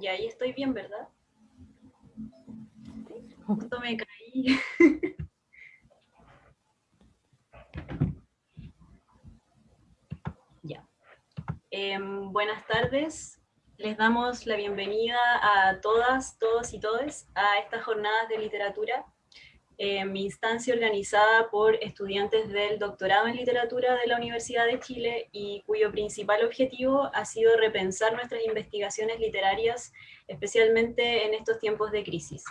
Y ahí estoy bien, ¿verdad? Justo me caí. ya. Em, buenas tardes. Les damos la bienvenida a todas, todos y todes a estas jornadas de literatura eh, mi instancia organizada por estudiantes del doctorado en literatura de la Universidad de Chile y cuyo principal objetivo ha sido repensar nuestras investigaciones literarias, especialmente en estos tiempos de crisis.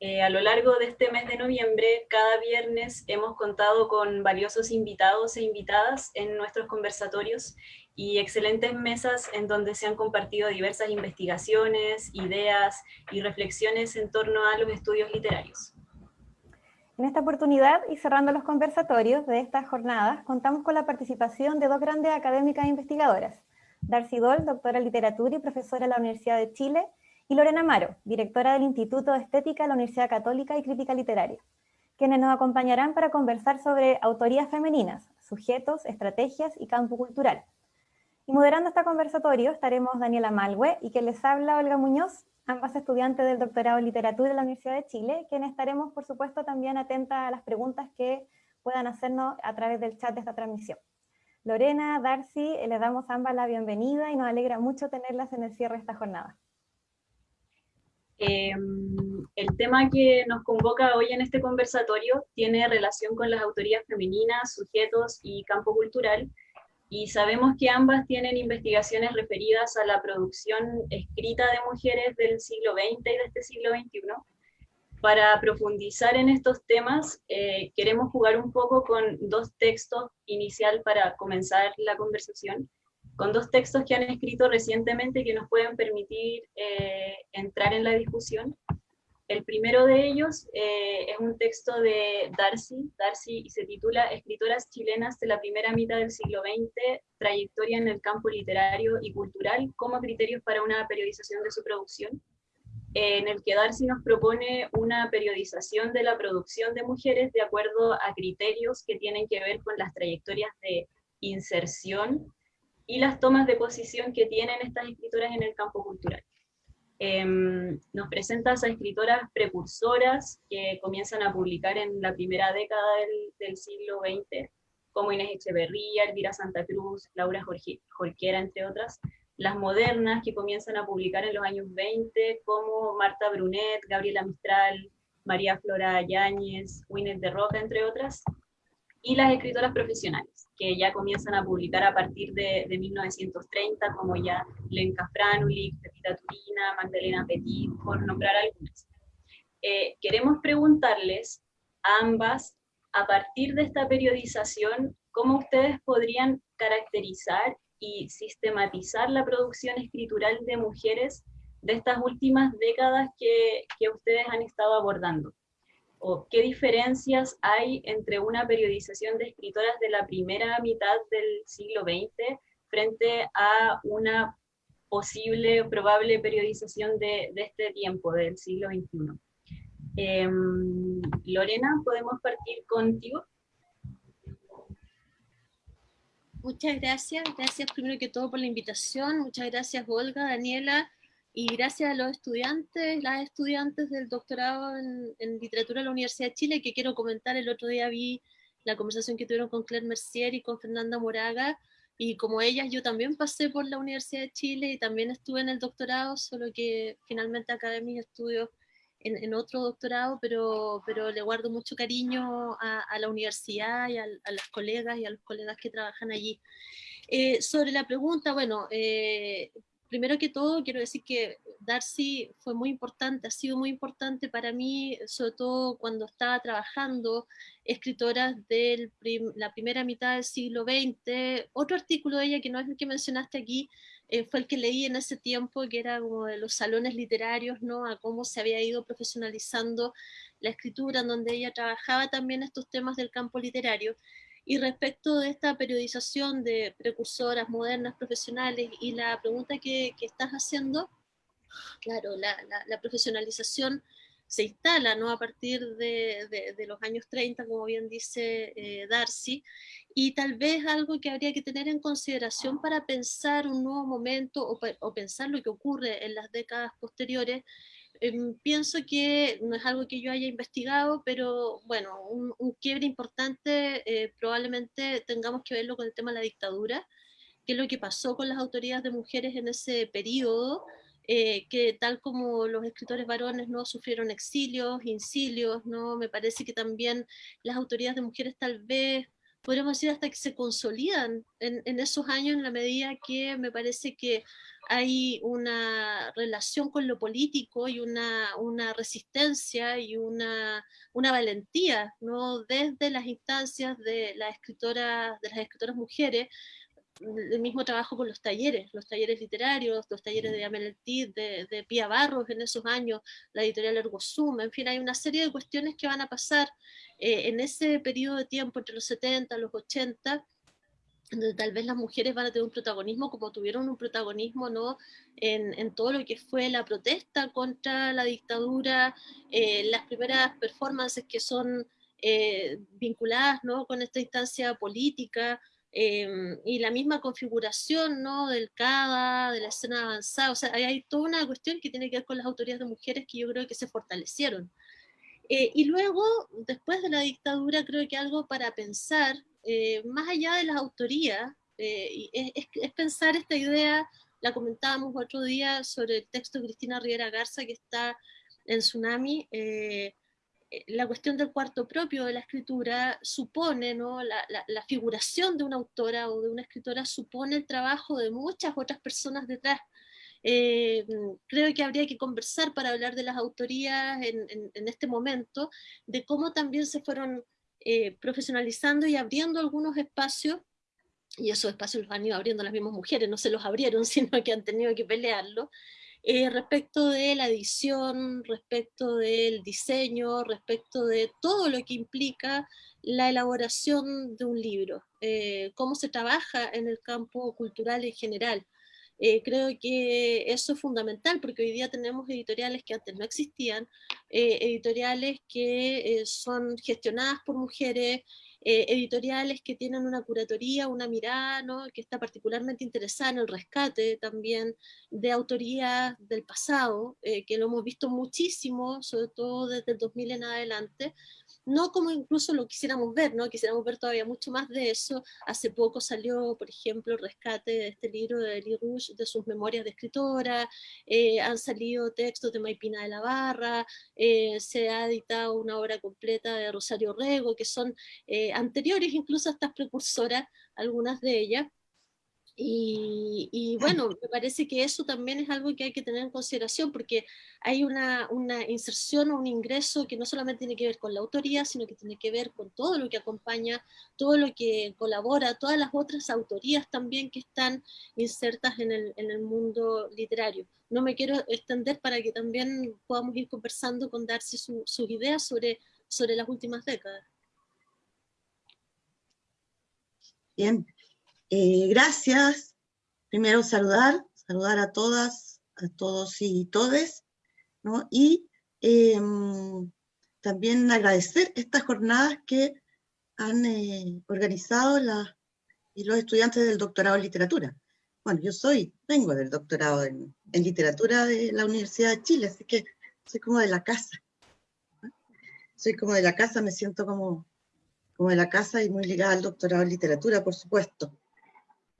Eh, a lo largo de este mes de noviembre, cada viernes hemos contado con valiosos invitados e invitadas en nuestros conversatorios y excelentes mesas en donde se han compartido diversas investigaciones, ideas y reflexiones en torno a los estudios literarios. En esta oportunidad, y cerrando los conversatorios de estas jornadas, contamos con la participación de dos grandes académicas e investigadoras, Darcy Doll, doctora en literatura y profesora de la Universidad de Chile, y Lorena Amaro, directora del Instituto de Estética de la Universidad Católica y Crítica Literaria, quienes nos acompañarán para conversar sobre autorías femeninas, sujetos, estrategias y campo cultural. Y moderando este conversatorio estaremos Daniela Malwe y que les habla Olga Muñoz, ambas estudiantes del doctorado en literatura de la Universidad de Chile, quienes estaremos, por supuesto, también atentas a las preguntas que puedan hacernos a través del chat de esta transmisión. Lorena, Darcy, les damos ambas la bienvenida y nos alegra mucho tenerlas en el cierre de esta jornada. Em, el tema que nos convoca hoy en este conversatorio tiene relación con las autorías femeninas, sujetos y campo cultural, y sabemos que ambas tienen investigaciones referidas a la producción escrita de mujeres del siglo XX y de este siglo XXI. Para profundizar en estos temas, eh, queremos jugar un poco con dos textos inicial para comenzar la conversación, con dos textos que han escrito recientemente que nos pueden permitir eh, entrar en la discusión. El primero de ellos eh, es un texto de Darcy, Darcy y se titula Escritoras chilenas de la primera mitad del siglo XX, trayectoria en el campo literario y cultural como criterios para una periodización de su producción, en el que Darcy nos propone una periodización de la producción de mujeres de acuerdo a criterios que tienen que ver con las trayectorias de inserción y las tomas de posición que tienen estas escritoras en el campo cultural. Em, nos presenta a escritoras precursoras que comienzan a publicar en la primera década del, siglo XX, como Inés Echeverría, Elvira Santa Cruz, Laura Jorquera, entre otras, las modernas que comienzan a publicar en los años 20, como Marta Brunet, Gabriela Mistral, María Flora Yáñez, Winnet de Roca, entre otras, y las escritoras profesionales, que ya comienzan a publicar a partir de, 1930, como ya Lenka Franulik, Pepita Turina, Magdalena Petit, por nombrar algunas. Eh, queremos preguntarles a ambas, a partir de esta periodización, cómo ustedes podrían caracterizar y sistematizar la producción escritural de mujeres de estas últimas décadas que, que ustedes han estado abordando o qué diferencias hay entre una periodización de escritoras de la primera mitad del siglo XX frente a una posible, probable periodización de, este tiempo, del siglo XXI. Em, Lorena, ¿podemos partir contigo? Muchas gracias, gracias primero que todo por la invitación, muchas gracias Olga, Daniela, y gracias a los estudiantes, las estudiantes del doctorado en, literatura de la Universidad de Chile, que quiero comentar, el otro día vi la conversación que tuvieron con Claire Mercier y con Fernanda Moraga, y como ellas yo también pasé por la Universidad de Chile y también estuve en el doctorado, solo que finalmente acabé mis estudios en, otro doctorado, pero, pero le guardo mucho cariño a, la universidad y a, las colegas y a los colegas que trabajan allí. Eh, sobre la pregunta, bueno, eh, primero que todo quiero decir que Darcy fue muy importante, ha sido muy importante para mí, sobre todo cuando estaba trabajando escritoras de la primera mitad del siglo XX. Otro artículo de ella que no es el que mencionaste aquí, eh, fue el que leí en ese tiempo, que era como de los salones literarios, ¿no? a cómo se había ido profesionalizando la escritura, en donde ella trabajaba también estos temas del campo literario. Y respecto de esta periodización de precursoras modernas, profesionales, y la pregunta que, estás haciendo, claro, la, profesionalización se instala ¿no? a partir de, de, los años 30, como bien dice eh, Darcy, y tal vez algo que habría que tener en consideración para pensar un nuevo momento o, o pensar lo que ocurre en las décadas posteriores, em, pienso que no es algo que yo haya investigado, pero bueno, un, un quiebre importante eh, probablemente tengamos que verlo con el tema de la dictadura, qué es lo que pasó con las autoridades de mujeres en ese periodo, eh, que tal como los escritores varones no sufrieron exilios, incilios, ¿no? me parece que también las autoridades de mujeres tal vez, podríamos decir hasta que se consolidan en, esos años en la medida que me parece que hay una relación con lo político y una, resistencia y una, una, valentía, ¿no? desde las instancias de, la escritora, de las escritoras mujeres, el mismo trabajo con los talleres, los talleres literarios, los talleres de Amel de, de Pía Barros en esos años, la editorial Ergosum, en fin, hay una serie de cuestiones que van a pasar eh, en ese periodo de tiempo entre los 70 y los 80, donde tal vez las mujeres van a tener un protagonismo como tuvieron un protagonismo ¿no? en, en todo lo que fue la protesta contra la dictadura, eh, las primeras performances que son eh, vinculadas ¿no? con esta instancia política, Em, y la misma configuración ¿no? del CADA, de la escena avanzada, o sea, hay, toda una cuestión que tiene que ver con las autoridades de mujeres que yo creo que se fortalecieron. Eh, y luego, después de la dictadura, creo que algo para pensar, eh, más allá de las autorías, eh, es, es, pensar esta idea, la comentábamos otro día sobre el texto de Cristina Rivera Garza que está en Tsunami, eh, la cuestión del cuarto propio de la escritura supone, ¿no? La, figuración de una autora o de una escritora supone el trabajo de muchas otras personas detrás. Eh, creo que habría que conversar para hablar de las autorías en, en, este momento, de cómo también se fueron eh, profesionalizando y abriendo algunos espacios, y esos espacios los han ido abriendo las mismas mujeres, no se los abrieron, sino que han tenido que pelearlo, eh, respecto de la edición, respecto del diseño, respecto de todo lo que implica la elaboración de un libro, eh, cómo se trabaja en el campo cultural en general. Eh, creo que eso es fundamental porque hoy día tenemos editoriales que antes no existían, editoriales que son gestionadas por mujeres, eh, editoriales que tienen una curatoría, una mirada, que está particularmente interesada en el rescate también de autorías del pasado, eh, que lo hemos visto muchísimo, sobre todo desde el 2000 en adelante, no como incluso lo quisiéramos ver, ¿no? quisiéramos ver todavía mucho más de eso. Hace poco salió, por ejemplo, el rescate de este libro de Eli Rouge, de sus memorias de escritora, eh, han salido textos de Maipina de la Barra, eh, se ha editado una obra completa de Rosario Rego, que son eh, anteriores incluso a estas precursoras, algunas de ellas, y, bueno, me parece que eso también es algo que hay que tener en consideración porque hay una, inserción o un ingreso que no solamente tiene que ver con la autoría, sino que tiene que ver con todo lo que acompaña, todo lo que colabora, todas las otras autorías también que están insertas en el, en el mundo literario. No me quiero extender para que también podamos ir conversando con Darcy sus ideas sobre, sobre las últimas décadas. Bien, eh, gracias. Primero saludar, saludar a todas, a todos y todes, ¿no? Y em, también agradecer estas jornadas que han eh, organizado la, y los estudiantes del doctorado en literatura. Bueno, yo soy, vengo del doctorado en, literatura de la Universidad de Chile, así que soy como de la casa. Soy como de la casa, me siento como, como de la casa y muy ligada al doctorado en literatura, por supuesto.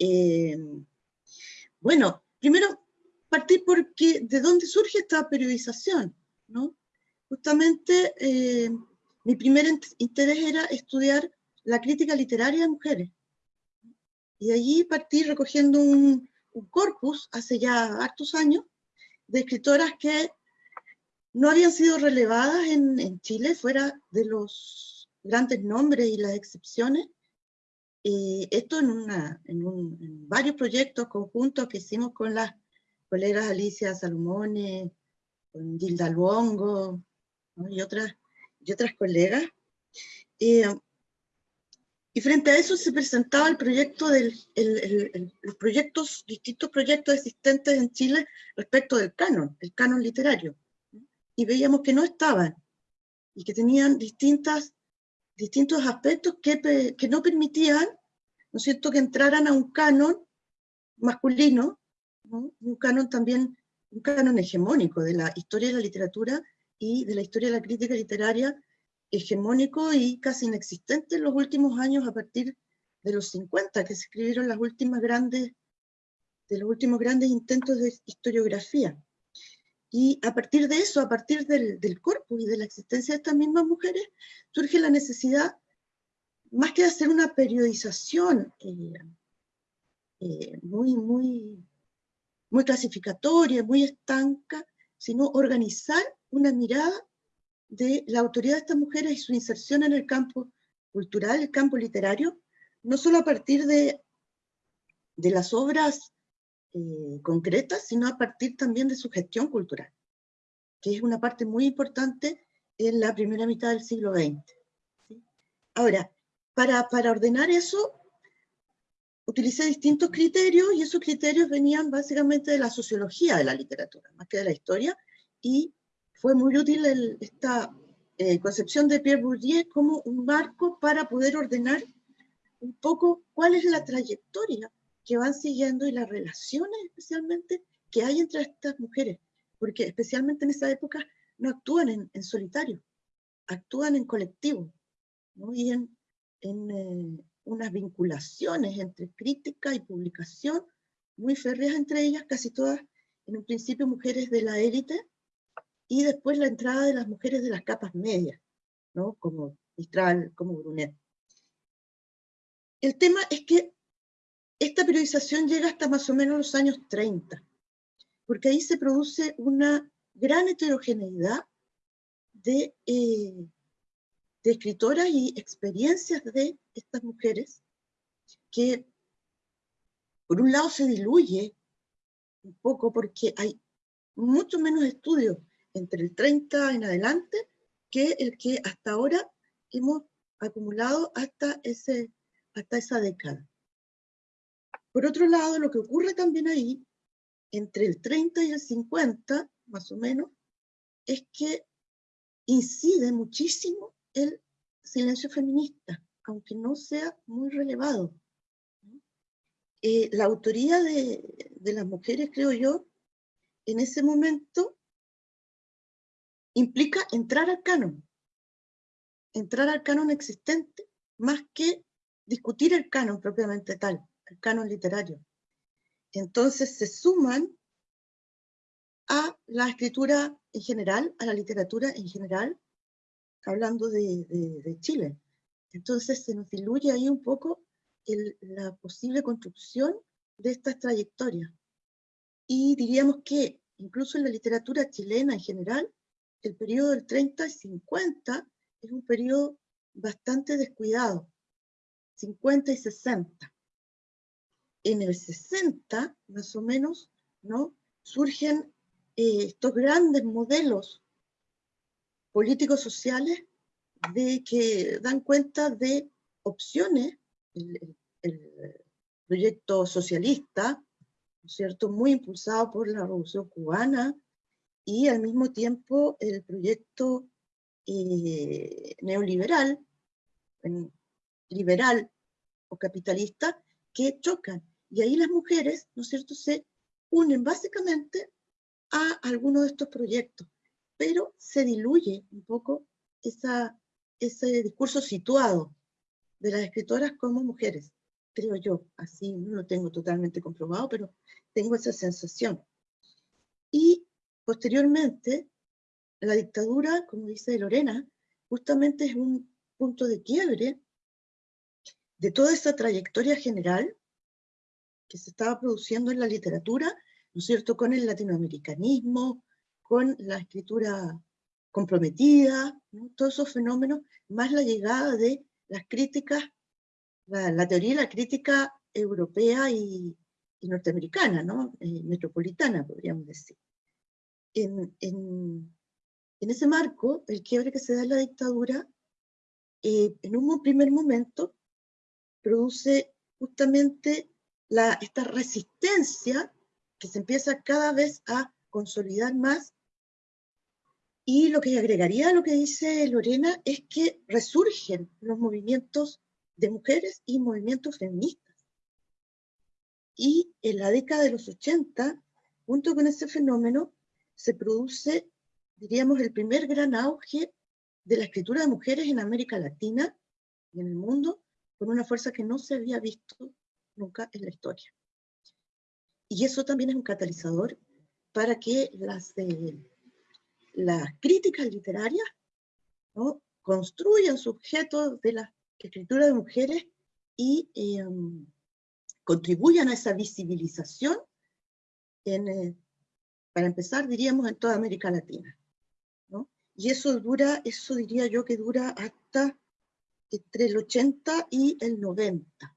Eh, bueno, primero partir porque de dónde surge esta periodización, ¿no? Justamente eh, mi primer interés era estudiar la crítica literaria de mujeres. Y de allí partí recogiendo un, corpus hace ya hartos años de escritoras que no habían sido relevadas en, en Chile, fuera de los grandes nombres y las excepciones, y esto en, una, en, varios proyectos conjuntos que hicimos con las colegas Alicia Salomone, con Gilda Luongo y, otras, y otras colegas. y frente a eso se presentaba el proyecto del, el, los proyectos, distintos proyectos existentes en Chile respecto del canon, el canon literario. y veíamos que no estaban, y que tenían distintas, distintos aspectos que, que no permitían, ¿no es que entraran a un canon masculino, un canon también, un canon hegemónico de la historia de la literatura y de la historia de la crítica literaria, hegemónico y casi inexistente en los últimos años a partir de los 50, que se escribieron las últimas grandes, de los últimos grandes intentos de historiografía. Y a partir de eso, a partir del, del corpus y de la existencia de estas mismas mujeres, surge la necesidad, más que de hacer una periodización eh, eh, muy, muy, muy clasificatoria, muy estanca, sino organizar una mirada de la autoridad de estas mujeres y su inserción en el campo cultural, el campo literario, no solo a partir de, de las obras eh, concretas, sino a partir también de su gestión cultural, que es una parte muy importante en la primera mitad del siglo XX. Ahora, para, ordenar eso, utilicé distintos criterios y esos criterios venían básicamente de la sociología de la literatura, más que de la historia, y fue muy útil esta eh, concepción de Pierre Bourdieu como un marco para poder ordenar un poco cuál es la trayectoria que van siguiendo y las relaciones especialmente que hay entre estas mujeres, porque especialmente en esa época no actúan en, solitario, actúan en colectivo, ¿no? y en, en, eh, unas vinculaciones entre crítica y publicación muy férreas entre ellas, casi todas en un principio mujeres de la élite, y después la entrada de las mujeres de las capas medias, ¿no? como Mistral, como Brunet. El tema es que esta periodización llega hasta más o menos los años 30, porque ahí se produce una gran heterogeneidad de eh, de escritoras y experiencias de estas mujeres que por un lado se diluye un poco porque hay mucho menos estudios entre el 30 en adelante que el que hasta ahora hemos acumulado hasta, ese, hasta esa década. Por otro lado, lo que ocurre también ahí, entre el 30 y el 50, más o menos, es que incide muchísimo el silencio feminista, aunque no sea muy relevado. Eh, la autoría de, de las mujeres, creo yo, en ese momento implica entrar al canon, entrar al canon existente, más que discutir el canon propiamente tal, canon literario. Entonces se suman a la escritura en general, a la literatura en general, hablando de, Chile. Entonces se nos diluye ahí un poco la posible construcción de estas trayectorias. Y diríamos que incluso en la literatura chilena en general, el periodo del 30 y 50 es un periodo bastante descuidado, 50 y 60. En el 60, más o menos, ¿no? surgen eh, estos grandes modelos políticos sociales de que dan cuenta de opciones, el, proyecto socialista, cierto?, muy impulsado por la Revolución Cubana, y al mismo tiempo el proyecto eh, neoliberal, liberal o capitalista, que chocan. Y ahí las mujeres, ¿no es cierto?, se unen básicamente a algunos de estos proyectos pero se diluye un poco ese discurso situado de las escritoras como mujeres, creo yo, así no lo tengo totalmente comprobado, pero tengo esa sensación. Y posteriormente, la dictadura, como dice Lorena, justamente es un punto de quiebre de toda esa trayectoria general que se estaba produciendo en la literatura, ¿no es cierto?, con el latinoamericanismo, con la escritura comprometida, todos esos fenómenos, más la llegada de las críticas, la, teoría y la crítica europea y, norteamericana, ¿no? Eh, metropolitana, podríamos decir. En, ese marco, el quiebre que se da en la dictadura, eh, en un primer momento, produce justamente la, esta resistencia que se empieza cada vez a consolidar más Y lo que agregaría a lo que dice Lorena es que resurgen los movimientos de mujeres y movimientos feministas. Y en la década de los 80, junto con ese fenómeno, se produce, diríamos, el primer gran auge de la escritura de mujeres en América Latina y en el mundo, con una fuerza que no se había visto nunca en la historia. Y eso también es un catalizador para que las, las críticas literarias ¿no? construyan sujetos de la escritura de mujeres y em, contribuyan a esa visibilización, en, eh, para empezar, diríamos, en toda América Latina. ¿no? Y eso dura, eso diría yo que dura hasta entre el 80 y el 90.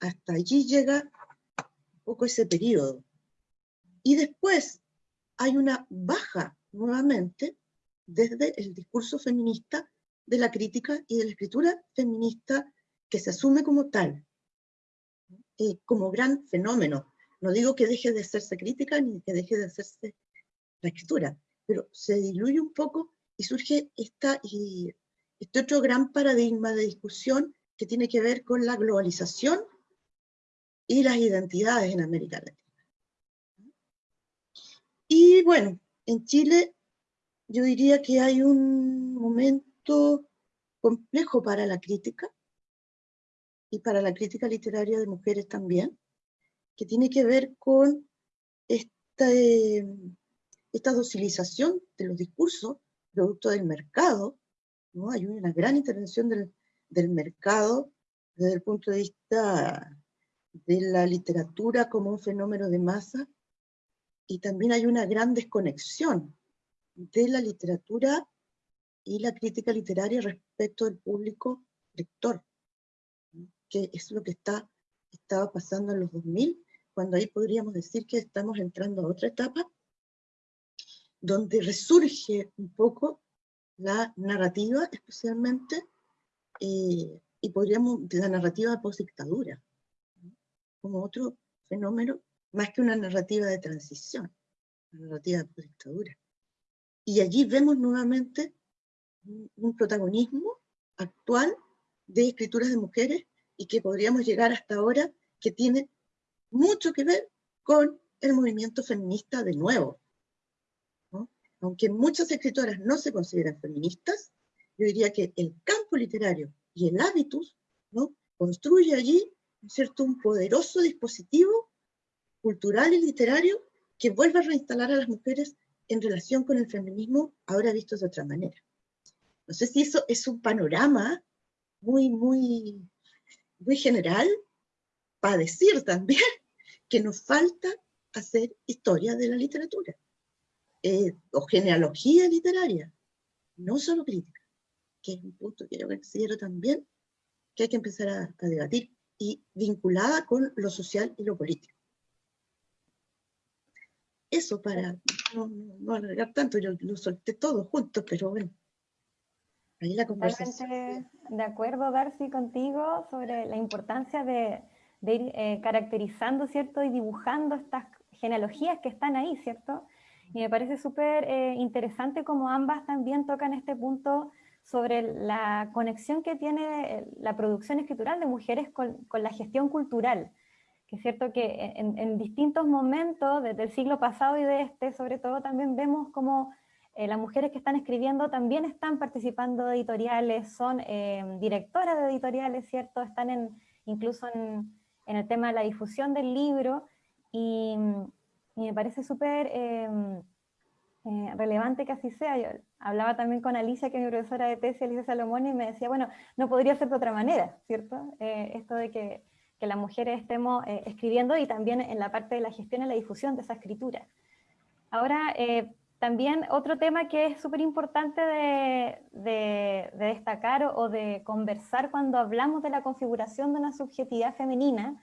Hasta allí llega un poco ese periodo. Y después hay una baja nuevamente desde el discurso feminista de la crítica y de la escritura feminista que se asume como tal, eh, como gran fenómeno. No digo que deje de hacerse crítica ni que deje de hacerse la escritura, pero se diluye un poco y surge esta, y, este otro gran paradigma de discusión que tiene que ver con la globalización y las identidades en América Latina. Y bueno, en Chile yo diría que hay un momento complejo para la crítica, y para la crítica literaria de mujeres también, que tiene que ver con esta, esta docilización de los discursos producto del mercado, ¿no? hay una gran intervención del, del mercado desde el punto de vista de la literatura como un fenómeno de masa, y también hay una gran desconexión de la literatura y la crítica literaria respecto del público lector, que es lo que está, estaba pasando en los 2000, cuando ahí podríamos decir que estamos entrando a otra etapa, donde resurge un poco la narrativa, especialmente, eh, y podríamos, la narrativa post-dictadura, como otro fenómeno más que una narrativa de transición, una narrativa de dictadura. Y allí vemos nuevamente un protagonismo actual de escrituras de mujeres y que podríamos llegar hasta ahora, que tiene mucho que ver con el movimiento feminista de nuevo. Aunque muchas escritoras no se consideran feministas, yo diría que el campo literario y el hábitus ¿no? construye allí ¿cierto? un poderoso dispositivo cultural y literario que vuelva a reinstalar a las mujeres en relación con el feminismo, ahora visto de otra manera. No sé si eso es un panorama muy, muy, muy general para decir también que nos falta hacer historia de la literatura, eh, o genealogía literaria, no solo crítica, que es un punto que yo considero también que hay que empezar a debatir, y vinculada con lo social y lo político eso para no, no, alargar tanto, yo lo solté todo junto, pero bueno, ahí la conversación. de acuerdo, Darcy, contigo sobre la importancia de, de ir eh, caracterizando, ¿cierto? Y dibujando estas genealogías que están ahí, ¿cierto? Y me parece súper eh, interesante como ambas también tocan este punto sobre la conexión que tiene la producción escritural de mujeres con, la gestión cultural que es cierto que en, distintos momentos, desde el siglo pasado y de este, sobre todo, también vemos como eh, las mujeres que están escribiendo también están participando de editoriales, son eh, directoras de editoriales, ¿cierto? Están en, incluso en, el tema de la difusión del libro, y, me parece súper em, eh, relevante que así sea. Yo hablaba también con Alicia, que es mi profesora de tesis, Alicia Salomón, y me decía, bueno, no podría ser de otra manera, ¿cierto? esto de que que las mujeres estemos eh, escribiendo y también en la parte de la gestión y la difusión de esa escritura. Ahora, eh, también otro tema que es súper importante de, destacar o, de conversar cuando hablamos de la configuración de una subjetividad femenina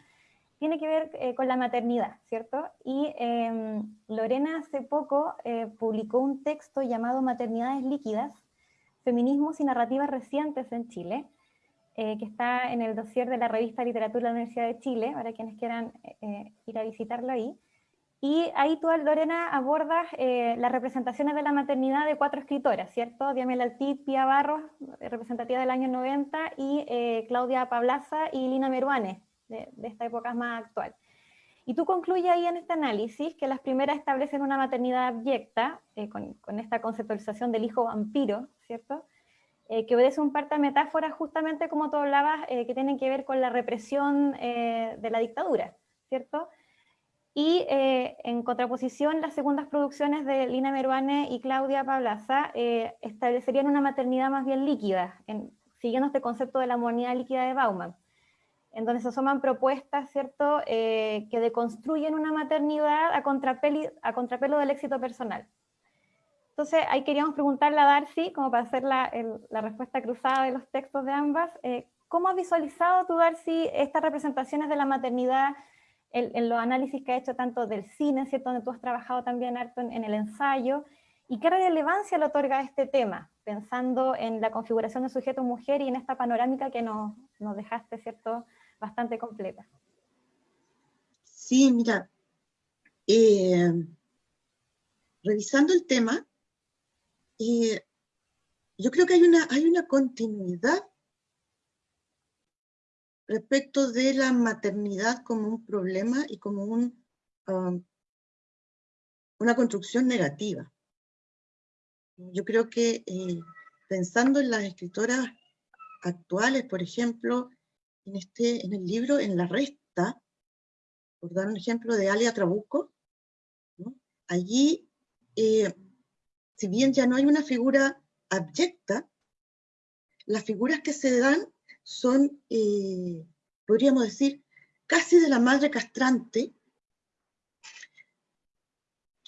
tiene que ver eh, con la maternidad, ¿cierto? Y em, Lorena hace poco publicó un texto llamado Maternidades líquidas, feminismos y narrativas recientes en Chile, eh, que está en el dossier de la revista Literatura de la Universidad de Chile, para quienes quieran eh, ir a visitarlo ahí. Y ahí tú, Lorena, abordas eh, las representaciones de la maternidad de cuatro escritoras, ¿cierto? Diamela Altit, Pia Barros, representativa del año 90, y eh, Claudia Pablaza y Lina Meruane, de, esta época más actual. Y tú concluyes ahí en este análisis que las primeras establecen una maternidad abyecta, eh, con, con, esta conceptualización del hijo vampiro, ¿cierto? que obedece un par de metáforas justamente como tú hablabas, que tienen que ver con la represión de la dictadura, ¿cierto? Y eh, en contraposición, las segundas producciones de Lina Meruane y Claudia Pablaza eh, establecerían una maternidad más bien líquida, siguiendo este concepto de la modernidad líquida de Bauman, en donde se asoman propuestas ¿cierto? Eh, que deconstruyen una maternidad a, a contrapelo del éxito personal. Entonces, ahí queríamos preguntarle a Darcy, como para hacer la, la respuesta cruzada de los textos de ambas, ¿cómo has visualizado tú, Darcy, estas representaciones de la maternidad en, los análisis que ha hecho tanto del cine, ¿cierto? donde tú has trabajado también harto en, el ensayo, y qué relevancia le otorga este tema, pensando en la configuración de sujeto-mujer y en esta panorámica que nos, nos dejaste ¿cierto? Bastante completa. Sí, mira, eh, revisando el tema, eh, yo creo que hay una, hay una continuidad respecto de la maternidad como un problema y como un, um, una construcción negativa. Yo creo que eh, pensando en las escritoras actuales, por ejemplo, en, este, en el libro En la Resta, por dar un ejemplo de Alia Trabuco, allí, eh, si bien ya no hay una figura abyecta, las figuras que se dan son, eh, podríamos decir, casi de la madre castrante,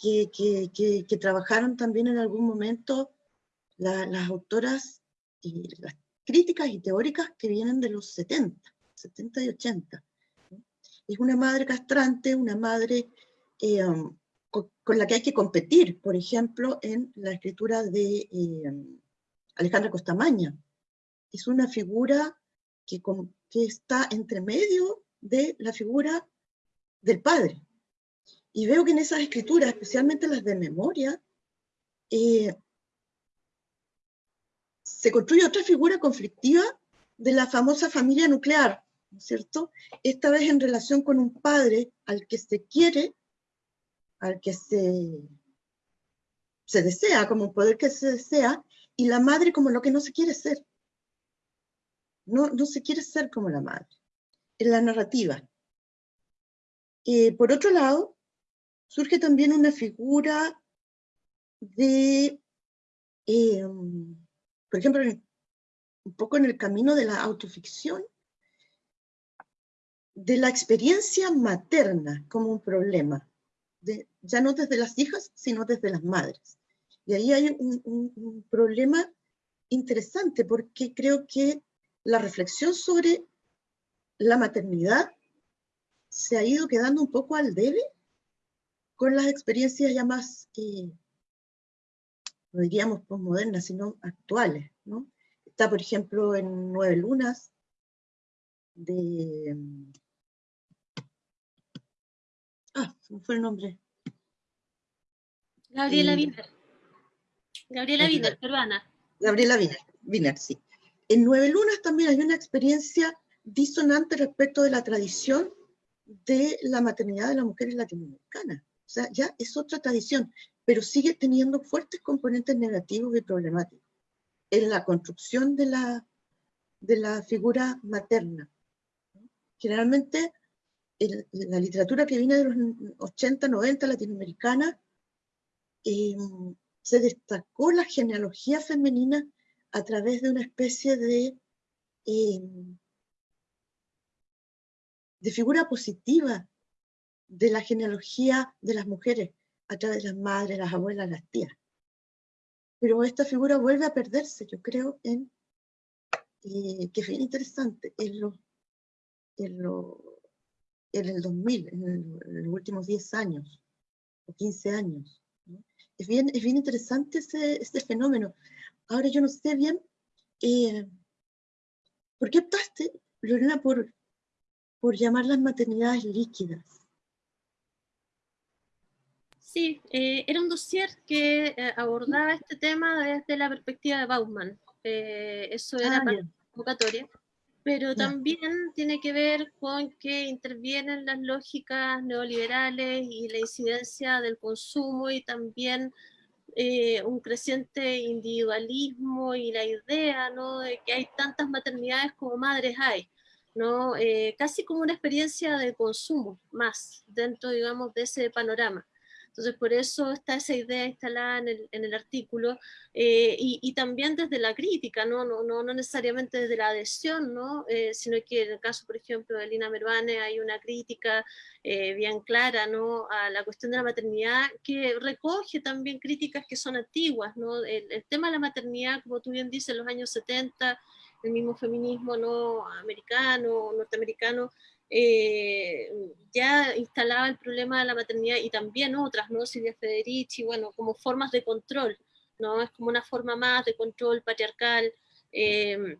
que, que, trabajaron también en algún momento las autoras y las críticas y teóricas que vienen de los 70, 70 y 80. Es una madre castrante, una madre eh, um, con, la que hay que competir, por ejemplo, en la escritura de eh, Alejandra Costamaña. Es una figura que, está entre medio de la figura del padre. Y veo que en esas escrituras, especialmente las de memoria, eh, se construye otra figura conflictiva de la famosa familia nuclear, ¿no es cierto? Esta vez en relación con un padre al que se quiere, al que se, se desea, como un poder que se desea, y la madre como lo que no se quiere ser no, no se quiere ser como la madre, en la narrativa. Eh, por otro lado, surge también una figura de, em, por ejemplo, un poco en el camino de la autoficción, de la experiencia materna como un problema, ya no desde las hijas, sino desde las madres. Y ahí hay un problema interesante, porque creo que la reflexión sobre la maternidad se ha ido quedando un poco al debe con las experiencias ya más, eh, no diríamos postmodernas, sino actuales. ¿no? Está, por ejemplo, en Nueve Lunas, de... Ah, ¿cómo fue el nombre? Gabriela eh, Wiener. Gabriela Wiener, peruana. Gabriela Wiener, Wiener, sí en Nueve Lunas también hay una experiencia disonante respecto de la tradición de la maternidad de las mujeres latinoamericanas. O sea, ya es otra tradición, pero sigue teniendo fuertes componentes negativos y problemáticos en la construcción de la, de la figura materna. Generalmente, en la literatura que viene de los 80, 90 latinoamericana, eh, se destacó la genealogía femenina a través de una especie de, em, de figura positiva de la genealogía de las mujeres, a través de las madres, las abuelas, las tías. Pero esta figura vuelve a perderse, yo creo, en, eh, que bien interesante, en, lo, en, lo, en el 2000, en, los últimos 10 años, o 15 años. Es, bien, es bien interesante ese, ese fenómeno. Ahora yo no sé bien, eh, ¿por qué optaste, Lorena, por, por llamar las maternidades líquidas? Sí, era un dossier que abordaba este tema desde la perspectiva de Bauman. eso era ah, para la convocatoria pero también tiene que ver con que intervienen las lógicas neoliberales y la incidencia del consumo y también eh, un creciente individualismo y la idea ¿no? de que hay tantas maternidades como madres hay. ¿no? Eh, casi como una experiencia de consumo más dentro, digamos, de ese panorama. Entonces, por eso está esa idea instalada en el, en el artículo, eh, y, y, también desde la crítica, ¿no? No, no, no necesariamente desde la adhesión, ¿no? Eh, sino que en el caso, por ejemplo, de Lina Mervane hay una crítica eh, bien clara ¿no? a la cuestión de la maternidad, que recoge también críticas que son antiguas. ¿no? El, el tema de la maternidad, como tú bien dices, en los años 70, el mismo feminismo no americano, norteamericano, eh, ya instalaba el problema de la maternidad y también otras, ¿no? Silvia Federici, bueno, como formas de control, ¿no? Es como una forma más de control patriarcal, eh,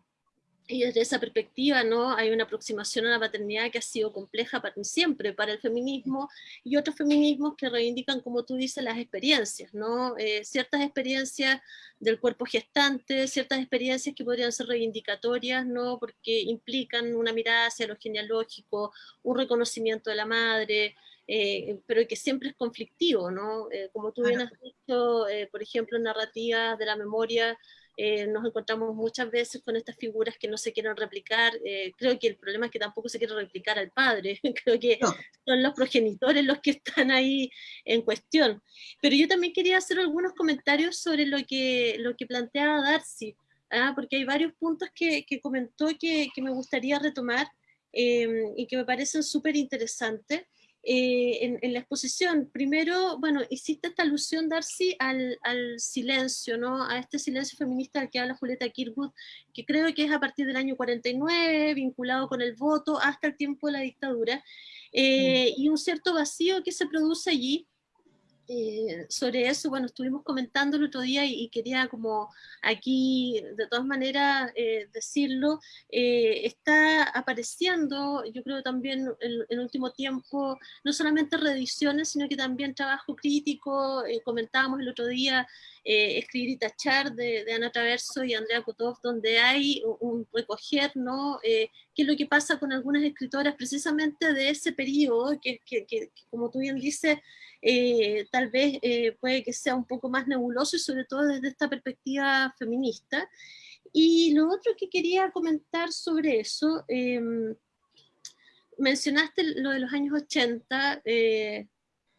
y desde esa perspectiva ¿no? hay una aproximación a la paternidad que ha sido compleja para, siempre para el feminismo y otros feminismos que reivindican, como tú dices, las experiencias, ¿no? Eh, ciertas experiencias del cuerpo gestante, ciertas experiencias que podrían ser reivindicatorias, ¿no? porque implican una mirada hacia lo genealógico, un reconocimiento de la madre, eh, pero que siempre es conflictivo, ¿no? Eh, como tú bien has dicho, por ejemplo, narrativas de la memoria, eh, nos encontramos muchas veces con estas figuras que no se quieren replicar. Eh, creo que el problema es que tampoco se quiere replicar al padre, creo que son los progenitores los que están ahí en cuestión. Pero yo también quería hacer algunos comentarios sobre lo que, lo que planteaba Darcy, ¿ah? porque hay varios puntos que, que comentó que, que, me gustaría retomar eh, y que me parecen súper interesantes. Eh, en, la exposición. Primero, bueno, hiciste esta alusión, Darcy, al, al, silencio, ¿no? A este silencio feminista al que habla Julieta Kirkwood, que creo que es a partir del año 49, vinculado con el voto hasta el tiempo de la dictadura, eh, y un cierto vacío que se produce allí, eh, sobre eso, bueno, estuvimos comentando el otro día y, quería como aquí, de todas maneras, eh, decirlo, eh, está apareciendo, yo creo también en el último tiempo, no solamente reediciones, sino que también trabajo crítico, comentábamos el otro día, Escribir y Tachar de, Ana Traverso y Andrea Kutov, donde hay un recoger, ¿no? Qué es lo que pasa con algunas escritoras precisamente de ese periodo, que, que, como tú bien dices, eh, tal vez eh, puede que sea un poco más nebuloso y sobre todo desde esta perspectiva feminista. Y lo otro que quería comentar sobre eso, em, mencionaste lo de los años 80, eh,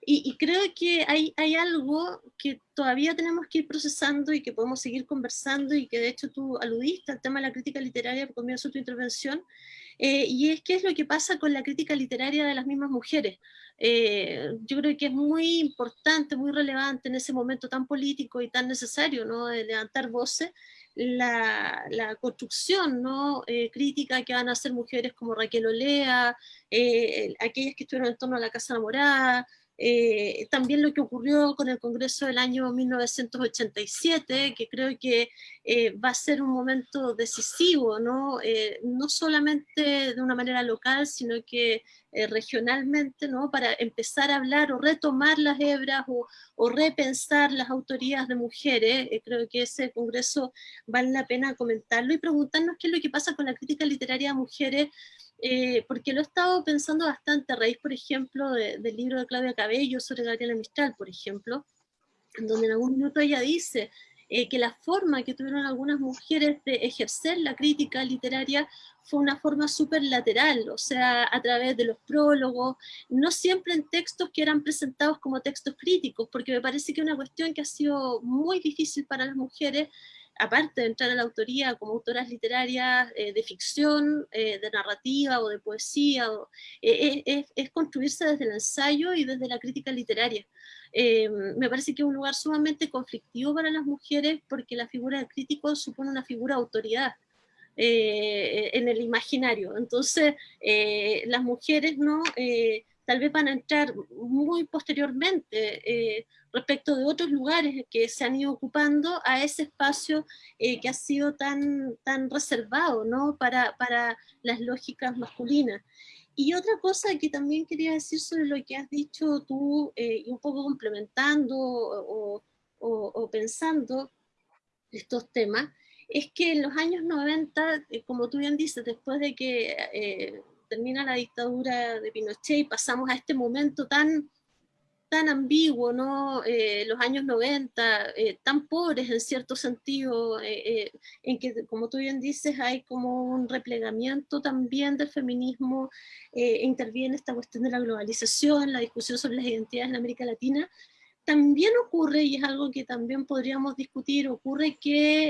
y, y, creo que hay, hay algo que todavía tenemos que ir procesando y que podemos seguir conversando y que de hecho tú aludiste al tema de la crítica literaria por comienzo de tu intervención, y es qué es lo que pasa con la crítica literaria de las mismas mujeres. Eh, yo creo que es muy importante, muy relevante en ese momento tan político y tan necesario, ¿no? De levantar voces, la, la construcción, ¿no? Eh, crítica que van a hacer mujeres como Raquel Olea, eh, aquellas que estuvieron en torno a la Casa Morada, eh, también lo que ocurrió con el Congreso del año 1987, que creo que eh, va a ser un momento decisivo, ¿no? Eh, no solamente de una manera local, sino que regionalmente, ¿no? para empezar a hablar o retomar las hebras o, o repensar las autorías de mujeres. creo que ese Congreso vale la pena comentarlo y preguntarnos qué es lo que pasa con la crítica literaria de mujeres eh, porque lo he estado pensando bastante a raíz, por ejemplo, del libro de Claudia Cabello sobre Gabriela Mistral, por ejemplo, donde en algún minuto ella dice eh, que la forma que tuvieron algunas mujeres de ejercer la crítica literaria fue una forma súper lateral, o sea, a través de los prólogos, no siempre en textos que eran presentados como textos críticos, porque me parece que una cuestión que ha sido muy difícil para las mujeres aparte de entrar a la autoría como autoras literarias eh, de ficción, eh, de narrativa o de poesía, eh, es, construirse desde el ensayo y desde la crítica literaria. me parece que es un lugar sumamente conflictivo para las mujeres porque la figura del crítico supone una figura de autoridad. en el imaginario. Entonces, las mujeres no tal vez van a entrar muy posteriormente respecto de otros lugares que se han ido ocupando a ese espacio eh, que ha sido tan, tan reservado ¿no? para, para las lógicas masculinas. y otra cosa que también quería decir sobre lo que has dicho tú, eh, y un poco complementando o, o, pensando estos temas, es que en los años 90, eh, como tú bien dices, después de que eh, termina la dictadura de Pinochet y pasamos a este momento tan tan ambiguo, ¿no? Eh, los años 90, eh, tan pobres en cierto sentido, eh, en que, como tú bien dices, hay como un replegamiento también del feminismo, interviene esta cuestión de la globalización, la discusión sobre las identidades en América Latina, también ocurre, y es algo que también podríamos discutir, ocurre que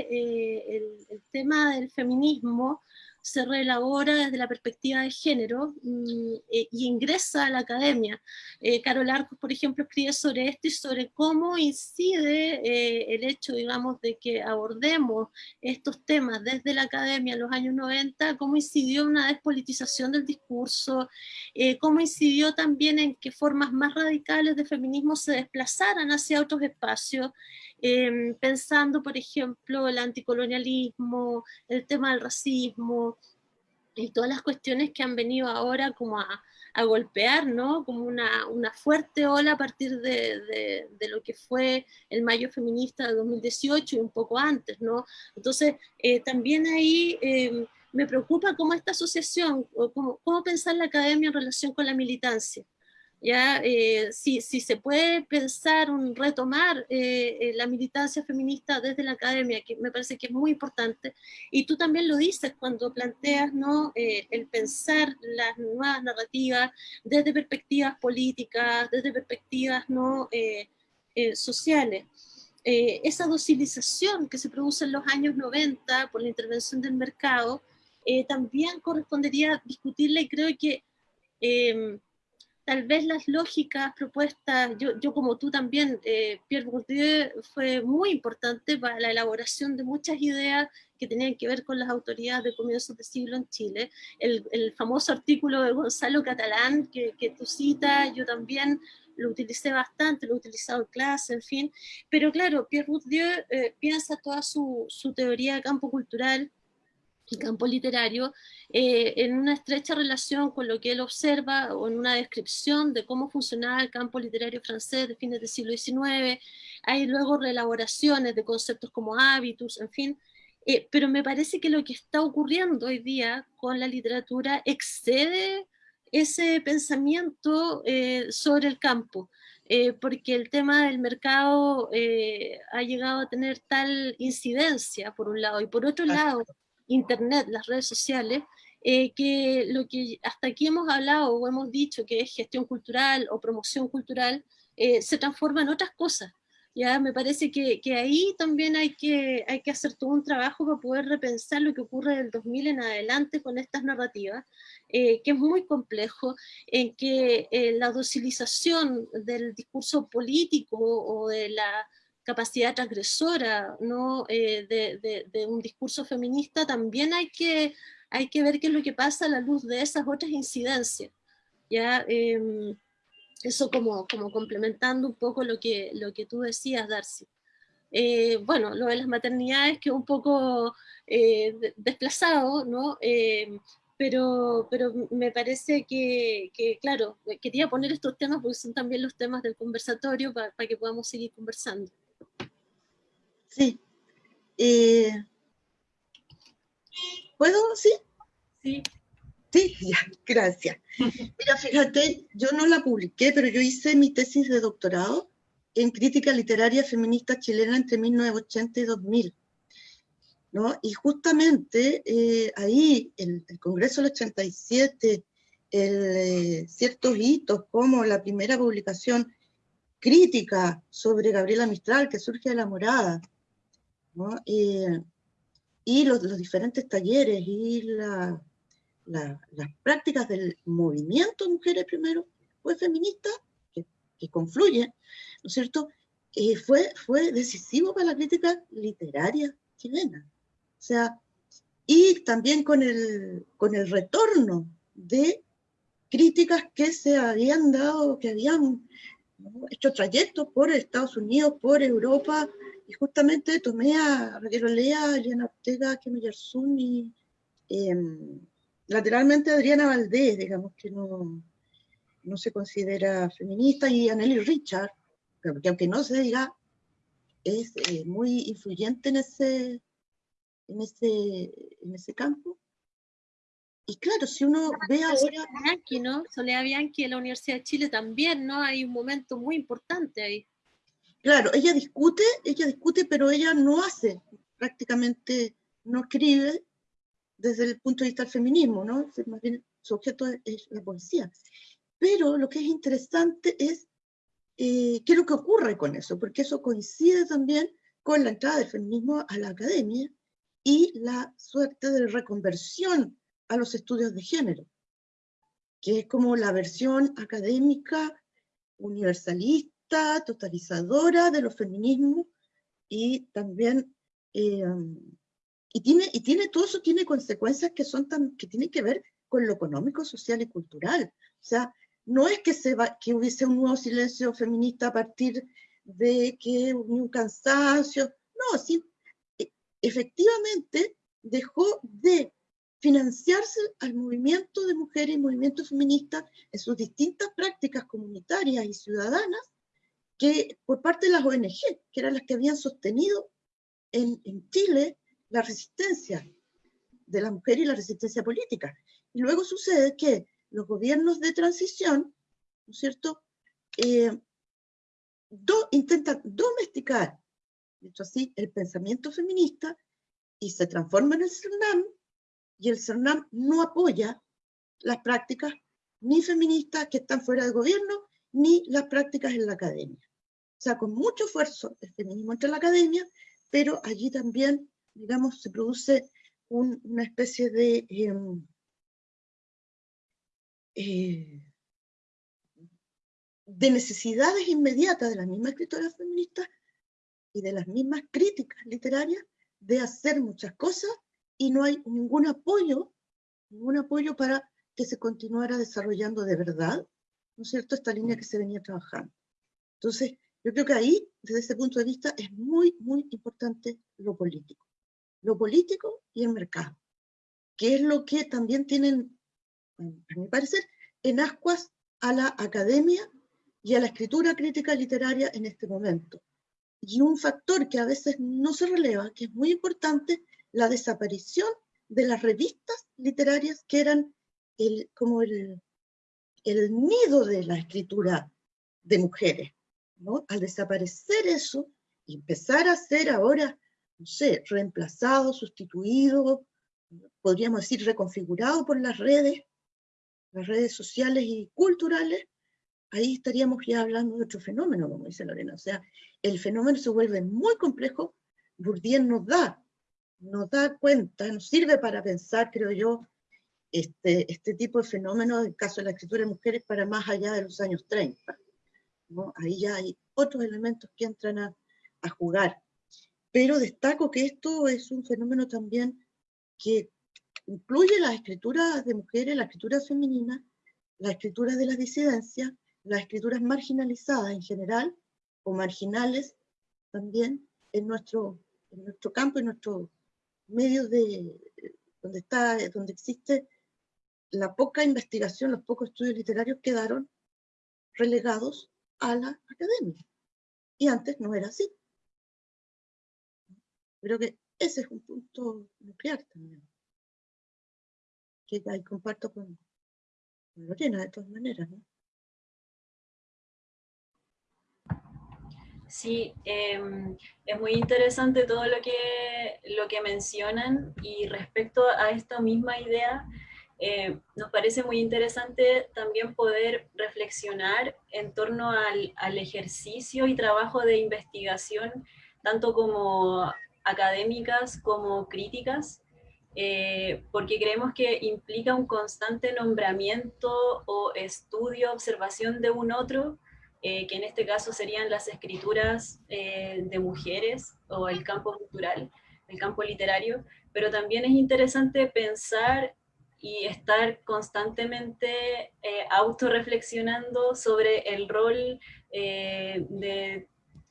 el, el tema del feminismo se reelabora desde la perspectiva de género mm, eh, y ingresa a la academia. Eh, Carol Arcos, por ejemplo, escribe sobre esto y sobre cómo incide eh, el hecho, digamos, de que abordemos estos temas desde la academia en los años 90, cómo incidió una despolitización del discurso, cómo incidió también en que formas más radicales de feminismo se desplazaran hacia otros espacios, Em, pensando, por ejemplo, el anticolonialismo, el tema del racismo, y todas las cuestiones que han venido ahora como a, a golpear, ¿no? Como una, una, fuerte ola a partir de, de, lo que fue el mayo feminista de 2018 y un poco antes, ¿no? Entonces, eh, también ahí em, me preocupa cómo esta asociación, o cómo, cómo pensar la academia en relación con la militancia. ¿Ya? Eh, si, si, se puede pensar un retomar eh, eh, la militancia feminista desde la academia, que me parece que es muy importante, y tú también lo dices cuando planteas ¿no? el pensar las nuevas narrativas desde perspectivas políticas, desde perspectivas ¿no? sociales. esa docilización que se produce en los años 90 por la intervención del mercado, también correspondería discutirla y creo que tal vez las lógicas propuestas, yo, yo como tú también, eh, Pierre Bourdieu fue muy importante para la elaboración de muchas ideas que tenían que ver con las autoridades de comienzos de siglo en Chile. El, el famoso artículo de Gonzalo Catalán que, que tú citas, yo también lo utilicé bastante, lo he utilizado en clase, en fin. Pero claro, Pierre Bourdieu eh, piensa toda su, su teoría de campo cultural y campo literario eh, en una estrecha relación con lo que él observa o en una descripción de cómo funcionaba el campo literario francés de fines del siglo XIX, hay luego reelaboraciones de conceptos como hábitus, en fin, eh, pero me parece que lo que está ocurriendo hoy día con la literatura excede ese pensamiento eh, sobre el campo, porque el tema del mercado ha llegado a tener tal incidencia, por un lado, y por otro lado, Internet, las redes sociales, eh, que lo que hasta aquí hemos hablado o hemos dicho que es gestión cultural o promoción cultural, eh, se transforma en otras cosas. Ya me parece que, que, ahí también hay que, hay que hacer todo un trabajo para poder repensar lo que ocurre del 2000 en adelante con estas narrativas, eh, que es muy complejo, en que la docilización del discurso político o de la capacidad transgresora ¿no? Eh, de, un discurso feminista, también hay que, hay que ver qué es lo que pasa a la luz de esas otras incidencias. ¿ya? Em, eso como, como complementando un poco lo que, lo que tú decías, Darcy. Eh, bueno, lo de las maternidades que un poco eh, desplazado, ¿no? Em, pero, pero me parece que, que, claro, quería poner estos temas porque son también los temas del conversatorio para que podamos seguir conversando. Sí. Eh, ¿Puedo? ¿Sí? Sí. Sí, ya, gracias. Mira, fíjate, yo no la publiqué, pero yo hice mi tesis de doctorado en crítica literaria feminista chilena entre 1980 y 2000. ¿no? Y justamente eh, ahí, el, el, Congreso del 87, el, eh, ciertos hitos como la primera publicación crítica sobre Gabriela Mistral que surge de la morada, y los, los, diferentes talleres y la, las prácticas del movimiento mujeres primero, pues feminista, que, que confluye, ¿no es cierto? y fue, fue decisivo para la crítica literaria chilena. O sea, y también con el, con el retorno de críticas que se habían dado, que habían hecho trayectos por Estados Unidos, por Europa, y justamente tomé a Raquel Olea, Eliana Ortega, Kemi Yarsuni, eh, lateralmente Adriana Valdés, digamos que no, no se considera feminista, y Anneli Richard, que aunque no se diga, es eh, muy influyente en ese, en, ese, en ese campo. Y claro, si uno ve ahora... Soledad Bianchi, ¿no? Soledad Bianchi de la Universidad de Chile también, ¿no? Hay un momento muy importante ahí. Claro, ella discute, ella discute, pero ella no hace, prácticamente no escribe desde el punto de vista del feminismo, ¿no? Más bien su objeto es la poesía. Pero lo que es interesante es eh, qué es lo que ocurre con eso, porque eso coincide también con la entrada del feminismo a la academia y la suerte de reconversión a los estudios de género, que es como la versión académica, universalista, totalizadora de los feminismos, y también, eh, y, tiene, y tiene, todo eso tiene consecuencias que, son tan, que tienen que ver con lo económico, social y cultural. O sea, no es que, se va, que hubiese un nuevo silencio feminista a partir de que un cansancio, no, sí, e, efectivamente dejó de financiarse al movimiento de mujeres y movimiento feminista en sus distintas prácticas comunitarias y ciudadanas que por parte de las ONG, que eran las que habían sostenido en, Chile la resistencia de la mujer y la resistencia política. Y luego sucede que los gobiernos de transición, ¿no es cierto?, eh, intentan domesticar, dicho así, el pensamiento feminista y se transforma en el CERNAM y el CERNAM no apoya las prácticas ni feministas que están fuera del gobierno, ni las prácticas en la academia. O sea, con mucho esfuerzo el feminismo entra en la academia, pero allí también, digamos, se produce una especie de, em, eh, de necesidades inmediatas de las mismas escritoras feministas y de las mismas críticas literarias de hacer muchas cosas y no hay ningún apoyo, ningún apoyo para que se continuara desarrollando de verdad, ¿no es cierto?, esta línea que se venía trabajando. Entonces, yo creo que ahí, desde ese punto de vista, es muy, muy importante lo político. Lo político y el mercado, que es lo que también tienen, a mi parecer, en ascuas a la academia y a la escritura crítica literaria en este momento. Y un factor que a veces no se releva, que es muy importante, la desaparición de las revistas literarias que eran el, como el, el nido de la escritura de mujeres. Al desaparecer eso y empezar a ser ahora, no sé, reemplazado, sustituido, podríamos decir reconfigurado por las redes, las redes sociales y culturales, ahí estaríamos ya hablando de otro fenómeno, como dice Lorena. O sea, el fenómeno se vuelve muy complejo, Bourdieu nos da nos da cuenta, nos sirve para pensar, creo yo, este, este tipo de fenómenos, en el caso de la escritura de mujeres, para más allá de los años 30. ¿No? Ahí ya hay otros elementos que entran a, jugar. Pero destaco que esto es un fenómeno también que incluye las escrituras de mujeres, la escritura femenina, las escrituras de las disidencias, las escrituras marginalizadas en general, o marginales también en nuestro, en nuestro campo, en nuestro medios de, donde, está, donde existe la poca investigación, los pocos estudios literarios quedaron relegados a la academia. Y antes no era así. Creo que ese es un punto nuclear también. Que ahí comparto con, Lorena de todas maneras, ¿no? Sí, em, es muy interesante todo lo que, lo que mencionan y respecto a esta misma idea, eh, nos parece muy interesante también poder reflexionar en torno al, al, ejercicio y trabajo de investigación, tanto como académicas como críticas, eh, porque creemos que implica un constante nombramiento o estudio, observación de un otro, eh, que en este caso serían las escrituras eh, de mujeres o el campo cultural, el campo literario, pero también es interesante pensar y estar constantemente eh, autorreflexionando sobre el rol de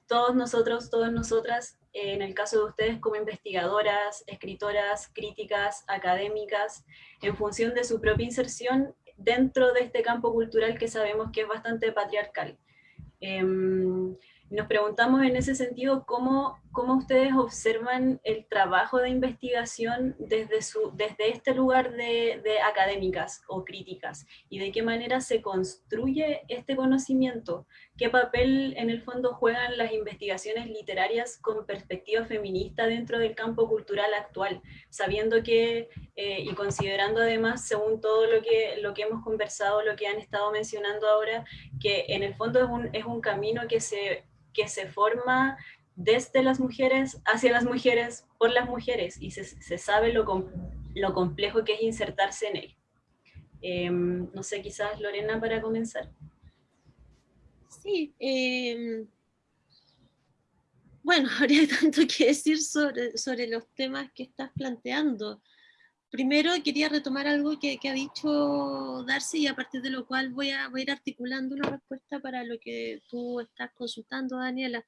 todos nosotros, todas nosotras, en el caso de ustedes como investigadoras, escritoras, críticas, académicas, en función de su propia inserción dentro de este campo cultural que sabemos que es bastante patriarcal. Nos preguntamos en ese sentido cómo, cómo ustedes observan el trabajo de investigación desde, su, desde este lugar de, de, académicas o críticas y de qué manera se construye este conocimiento, qué papel en el fondo juegan las investigaciones literarias con perspectiva feminista dentro del campo cultural actual, sabiendo que eh, y considerando además, según todo lo que, lo que hemos conversado, lo que han estado mencionando ahora, que en el fondo es un, es un camino que se que se forma desde las mujeres, hacia las mujeres, por las mujeres, y se, sabe lo, lo, complejo que es insertarse en él. Em, no sé, quizás Lorena para comenzar. Sí, em, bueno, habría tanto que decir sobre, sobre los temas que estás planteando. Primero quería retomar algo que, ha dicho Darcy y a partir de lo cual voy a, ir articulando una respuesta para lo que tú estás consultando, Daniela.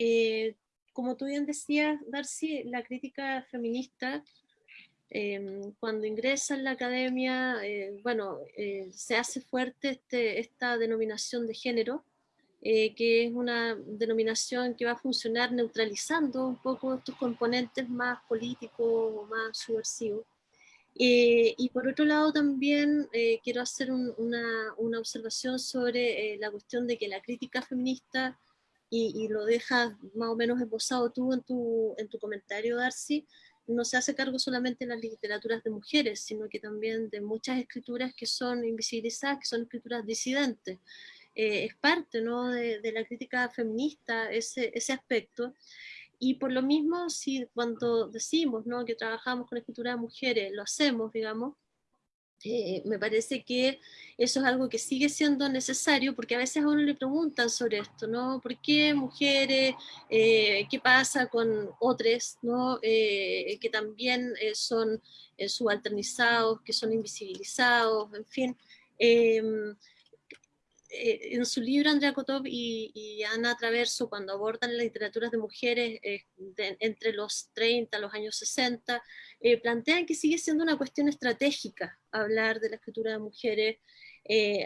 Eh, como tú bien decías, Darcy, la crítica feminista, em, cuando ingresa en la academia, eh, bueno, eh, se hace fuerte este, esta denominación de género, que es una denominación que va a funcionar neutralizando un poco estos componentes más políticos o más subversivos. Eh, y por otro lado también eh, quiero hacer una, una, observación sobre eh, la cuestión de que la crítica feminista, y, lo dejas más o menos esbozado tú en tu, en tu comentario, Darcy, no se hace cargo solamente de las literaturas de mujeres, sino que también de muchas escrituras que son invisibilizadas, que son escrituras disidentes. Es parte ¿no? de, de, la crítica feminista ese, ese aspecto. Y por lo mismo, si cuando decimos ¿no? que trabajamos con escritura de mujeres, lo hacemos, digamos, eh, me parece que eso es algo que sigue siendo necesario, porque a veces a uno le preguntan sobre esto, ¿no? ¿Por qué mujeres? Eh, ¿Qué pasa con otros, ¿no? Eh, que también son subalternizados, que son invisibilizados, en fin. Eh, en su libro Andrea Kotov y, Ana Traverso, cuando abordan las literaturas de mujeres eh, entre los 30 los años 60, eh, plantean que sigue siendo una cuestión estratégica hablar de la escritura de mujeres,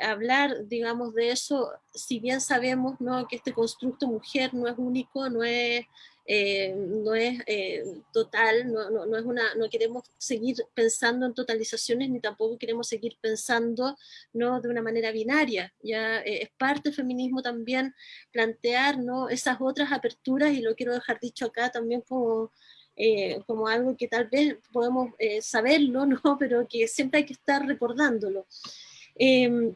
hablar, digamos, de eso, si bien sabemos ¿no? que este constructo mujer no es único, no es eh, no es eh, total, no, no, no, es una, no queremos seguir pensando en totalizaciones ni tampoco queremos seguir pensando ¿no? de una manera binaria. Ya eh, es parte del feminismo también plantear ¿no? esas otras aperturas y lo quiero dejar dicho acá también como, como algo que tal vez podemos saberlo, ¿no? pero que siempre hay que estar recordándolo. Em,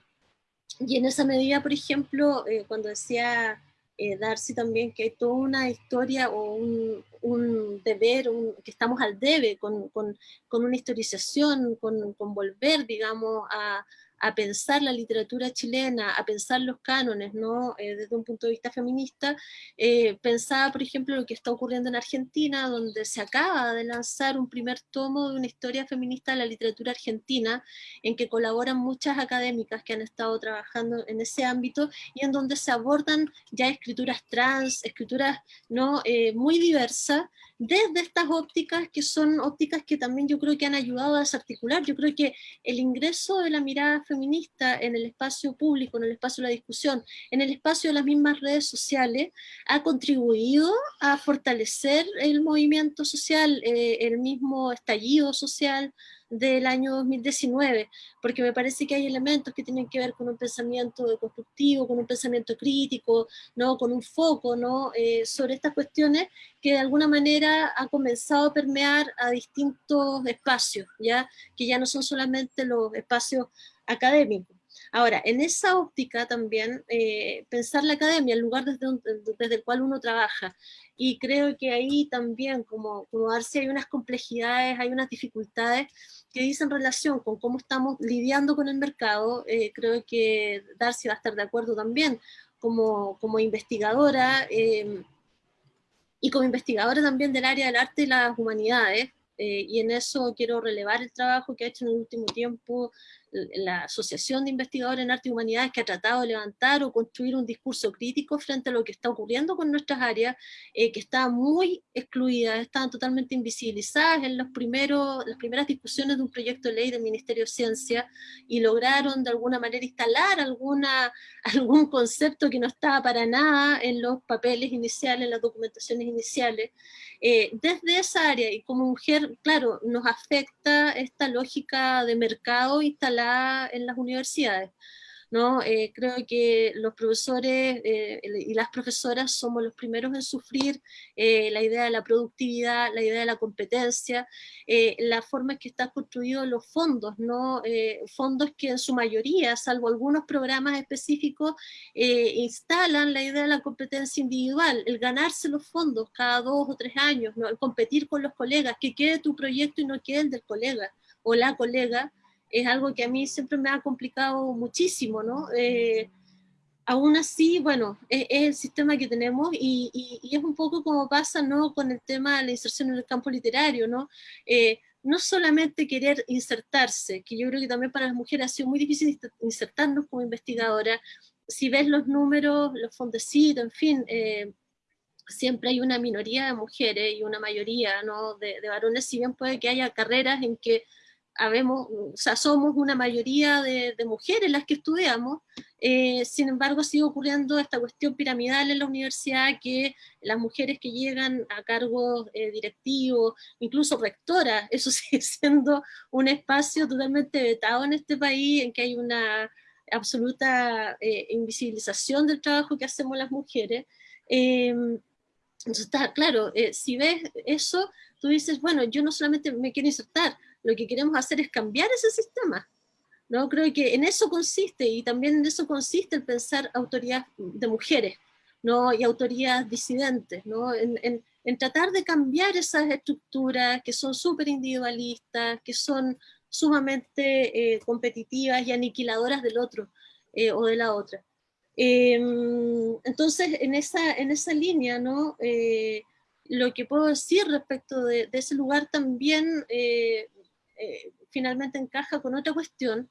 y en esa medida, por ejemplo, cuando decía eh, Darcy también que hay toda una historia o un, un deber, que estamos al debe con, con, con una historización, con, con volver, digamos, a, a pensar la literatura chilena, a pensar los cánones, ¿no? Eh, desde un punto de vista feminista, eh, pensaba, por ejemplo, lo que está ocurriendo en Argentina, donde se acaba de lanzar un primer tomo de una historia feminista de la literatura argentina, en que colaboran muchas académicas que han estado trabajando en ese ámbito, y en donde se abordan ya escrituras trans, escrituras ¿no? Eh, muy diversas, desde estas ópticas que son ópticas que también yo creo que han ayudado a desarticular. Yo creo que el ingreso de la mirada feminista en el espacio público, en el espacio de la discusión, en el espacio de las mismas redes sociales, ha contribuido a fortalecer el movimiento social, eh, el mismo estallido social, del año 2019, porque me parece que hay elementos que tienen que ver con un pensamiento constructivo, con un pensamiento crítico, ¿no? con un foco ¿no? Eh, sobre estas cuestiones que de alguna manera ha comenzado a permear a distintos espacios, ¿ya? que ya no son solamente los espacios académicos. Ahora, en esa óptica también, eh, pensar la academia, el lugar desde, desde, el cual uno trabaja, y creo que ahí también, como, como hay unas complejidades, hay unas dificultades que dicen relación con cómo estamos lidiando con el mercado, eh, creo que Darcy va a estar de acuerdo también, como, como investigadora, eh, y como investigadora también del área del arte y las humanidades, eh, y en eso quiero relevar el trabajo que ha hecho en el último tiempo la Asociación de Investigadores en Arte y Humanidades que ha tratado de levantar o construir un discurso crítico frente a lo que está ocurriendo con nuestras áreas, eh, que estaban muy excluidas, estaban totalmente invisibilizadas en los primeros, las primeras discusiones de un proyecto de ley del Ministerio de Ciencia y lograron de alguna manera instalar alguna, algún concepto que no estaba para nada en los papeles iniciales, en las documentaciones iniciales. Eh, desde esa área y como mujer, claro, nos afecta esta lógica de mercado instalada en las universidades. ¿no? Eh, creo que los profesores eh, y las profesoras somos los primeros en sufrir eh, la idea de la productividad, la idea de la competencia, la forma en que están construidos los fondos, ¿no? fondos que en su mayoría, salvo algunos programas específicos, instalan la idea de la competencia individual, el ganarse los fondos cada dos o tres años, ¿no? el competir con los colegas, que quede tu proyecto y no quede el del colega o la colega, es algo que a mí siempre me ha complicado muchísimo, ¿no? Eh, aún así, bueno, es, el sistema que tenemos y, y, es un poco como pasa, ¿no? Con el tema de la inserción en el campo literario, ¿no? Eh, no solamente querer insertarse, que yo creo que también para las mujeres ha sido muy difícil insertarnos como investigadora, si ves los números, los fondecitos, en fin, eh, siempre hay una minoría de mujeres y una mayoría ¿no? de, de, varones, si bien puede que haya carreras en que habemos, o sea, somos una mayoría de, mujeres las que estudiamos, eh, sin embargo sigue ocurriendo esta cuestión piramidal en la universidad que las mujeres que llegan a cargos eh, directivos, incluso rectoras, eso sigue siendo un espacio totalmente vetado en este país, en que hay una absoluta eh, invisibilización del trabajo que hacemos las mujeres. Em, entonces está claro, si ves eso, tú dices, bueno, yo no solamente me quiero insertar, lo que queremos hacer es cambiar ese sistema. ¿no? Creo que en eso consiste, y también en eso consiste el pensar autoridad de mujeres, ¿no? y autoridades disidentes, ¿no? En, en, en, tratar de cambiar esas estructuras que son súper individualistas, que son sumamente eh, competitivas y aniquiladoras del otro eh, o de la otra. Eh, entonces, en esa, en esa línea, ¿no? Eh, lo que puedo decir respecto de, de ese lugar también eh, finalmente encaja con otra cuestión,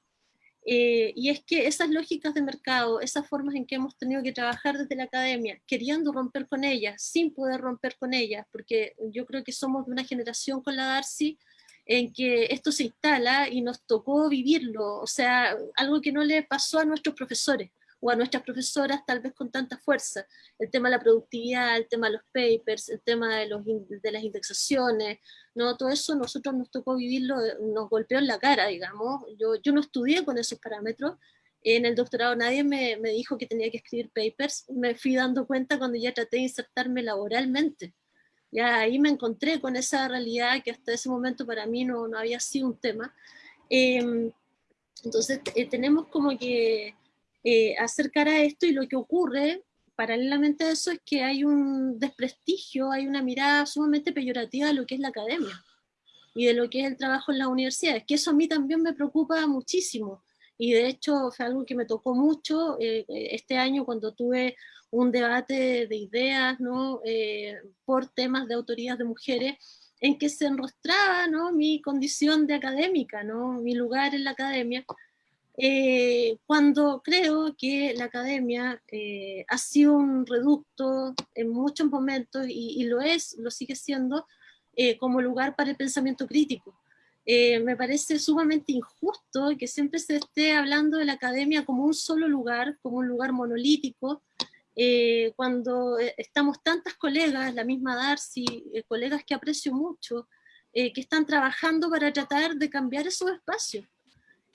eh, y es que esas lógicas de mercado, esas formas en que hemos tenido que trabajar desde la academia, queriendo romper con ellas, sin poder romper con ellas, porque yo creo que somos de una generación con la Darcy en que esto se instala y nos tocó vivirlo, o sea, algo que no le pasó a nuestros profesores o a nuestras profesoras tal vez con tanta fuerza. El tema de la productividad, el tema de los papers, el tema de, los, de las indexaciones, ¿no? todo eso nosotros nos tocó vivirlo, nos golpeó en la cara, digamos. Yo, yo no estudié con esos parámetros, en el doctorado nadie me, me, dijo que tenía que escribir papers, me fui dando cuenta cuando ya traté de insertarme laboralmente. Ya ahí me encontré con esa realidad que hasta ese momento para mí no, no había sido un tema. Eh, entonces eh, tenemos como que eh, acercar a esto y lo que ocurre paralelamente a eso es que hay un desprestigio, hay una mirada sumamente peyorativa de lo que es la academia y de lo que es el trabajo en las universidades, que eso a mí también me preocupa muchísimo. Y de hecho fue algo que me tocó mucho eh, este año cuando tuve un debate de ideas ¿no? Eh, por temas de autoridades de mujeres, en que se enrostraba ¿no? mi condición de académica, ¿no? mi lugar en la academia, eh, cuando creo que la academia eh, ha sido un reducto en muchos momentos, y, lo es, lo sigue siendo, eh, como lugar para el pensamiento crítico. me parece sumamente injusto que siempre se esté hablando de la academia como un solo lugar, como un lugar monolítico, cuando estamos tantas colegas, la misma Darcy, colegas que aprecio mucho, que están trabajando para tratar de cambiar esos espacios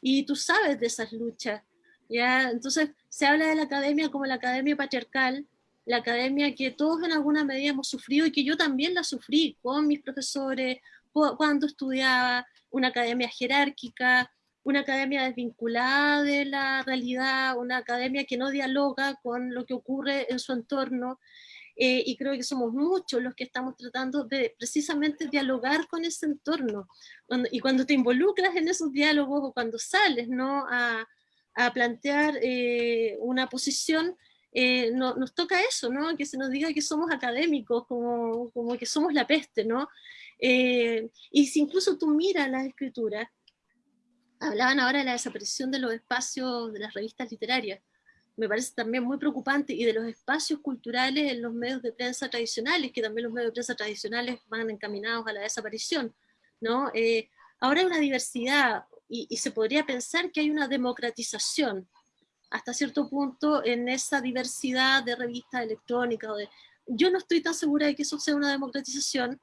y tú sabes de esas luchas. ¿ya? Entonces se habla de la academia como la academia patriarcal, la academia que todos en alguna medida hemos sufrido y que yo también la sufrí con mis profesores, cuando estudiaba, una academia jerárquica, una academia desvinculada de la realidad, una academia que no dialoga con lo que ocurre en su entorno, eh, y creo que somos muchos los que estamos tratando de precisamente dialogar con ese entorno. y cuando te involucras en esos diálogos o cuando sales ¿no? a, a plantear eh, una posición, eh, nos toca eso, ¿no? Que se nos diga que somos académicos, como, como que somos la peste, ¿no? Eh, y si incluso tú miras las escrituras, hablaban ahora de la desaparición de los espacios de las revistas literarias, me parece también muy preocupante, y de los espacios culturales en los medios de prensa tradicionales, que también los medios de prensa tradicionales van encaminados a la desaparición, ¿no? Eh, ahora hay una diversidad, y, y, se podría pensar que hay una democratización, hasta cierto punto, en esa diversidad de revistas electrónicas. De, yo no estoy tan segura de que eso sea una democratización,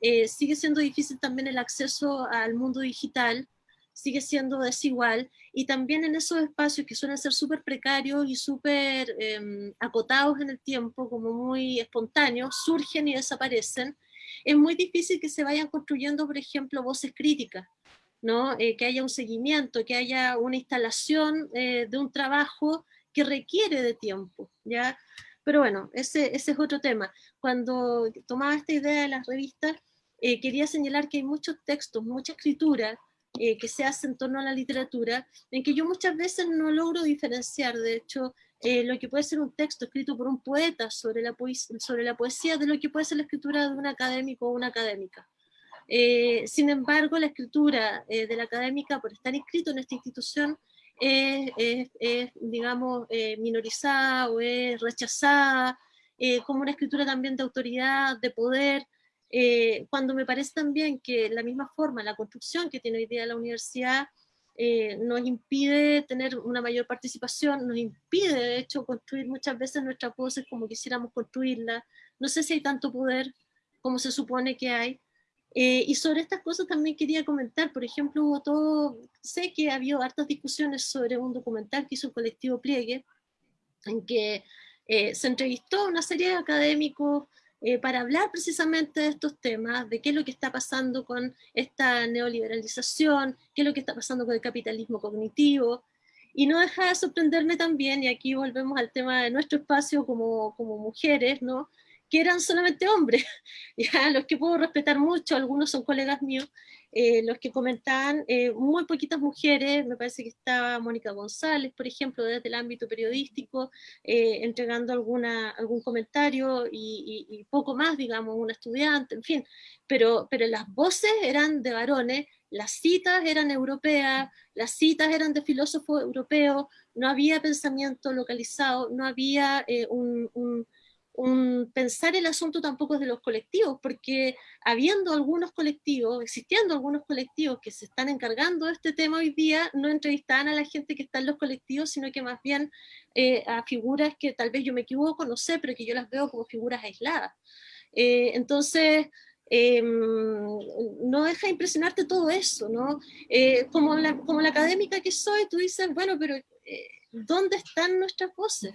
eh, sigue siendo difícil también el acceso al mundo digital, sigue siendo desigual, y también en esos espacios que suelen ser súper precarios y súper em, acotados en el tiempo, como muy espontáneos, surgen y desaparecen, es muy difícil que se vayan construyendo, por ejemplo, voces críticas, ¿no? Eh, que haya un seguimiento, que haya una instalación eh, de un trabajo que requiere de tiempo, ¿ya? Pero bueno, ese, ese es otro tema. Cuando tomaba esta idea de las revistas, eh, quería señalar que hay muchos textos, mucha escritura, eh, que se hace en torno a la literatura, en que yo muchas veces no logro diferenciar, de hecho, eh, lo que puede ser un texto escrito por un poeta sobre la, sobre la poesía de lo que puede ser la escritura de un académico o una académica. Eh, sin embargo, la escritura de la académica, por estar inscrito en esta institución, es, es digamos, minorizada o es rechazada, como una escritura también de autoridad, de poder, eh, cuando me parece también que la misma forma, la construcción que tiene hoy día la universidad, eh, nos impide tener una mayor participación, nos impide de hecho construir muchas veces nuestras voces como quisiéramos construirlas, no sé si hay tanto poder como se supone que hay, eh, y sobre estas cosas también quería comentar, por ejemplo, hubo todo, sé que ha habido hartas discusiones sobre un documental que hizo el colectivo Pliegue, en que se entrevistó a una serie de académicos eh, para hablar precisamente de estos temas, de qué es lo que está pasando con esta neoliberalización, qué es lo que está pasando con el capitalismo cognitivo, y no deja de sorprenderme también, y aquí volvemos al tema de nuestro espacio como, como mujeres, ¿no? que eran solamente hombres, ya los que puedo respetar mucho, algunos son colegas míos, eh, los que comentaban, eh, muy poquitas mujeres, me parece que estaba Mónica González, por ejemplo, desde el ámbito periodístico, eh, entregando alguna, algún comentario y, poco más, digamos, un estudiante, en fin, pero, pero las voces eran de varones, las citas eran europeas, las citas eran de filósofos europeos, no había pensamiento localizado, no había un un, pensar el asunto tampoco de los colectivos, porque habiendo algunos colectivos, existiendo algunos colectivos que se están encargando de este tema hoy día, no entrevistaban a la gente que está en los colectivos, sino que más bien eh, a figuras que tal vez yo me equivoco, no sé, pero que yo las veo como figuras aisladas. Eh, entonces, em, no deja de impresionarte todo eso, ¿no? Eh, como, como la académica que soy, tú dices, bueno, pero ¿dónde están nuestras voces?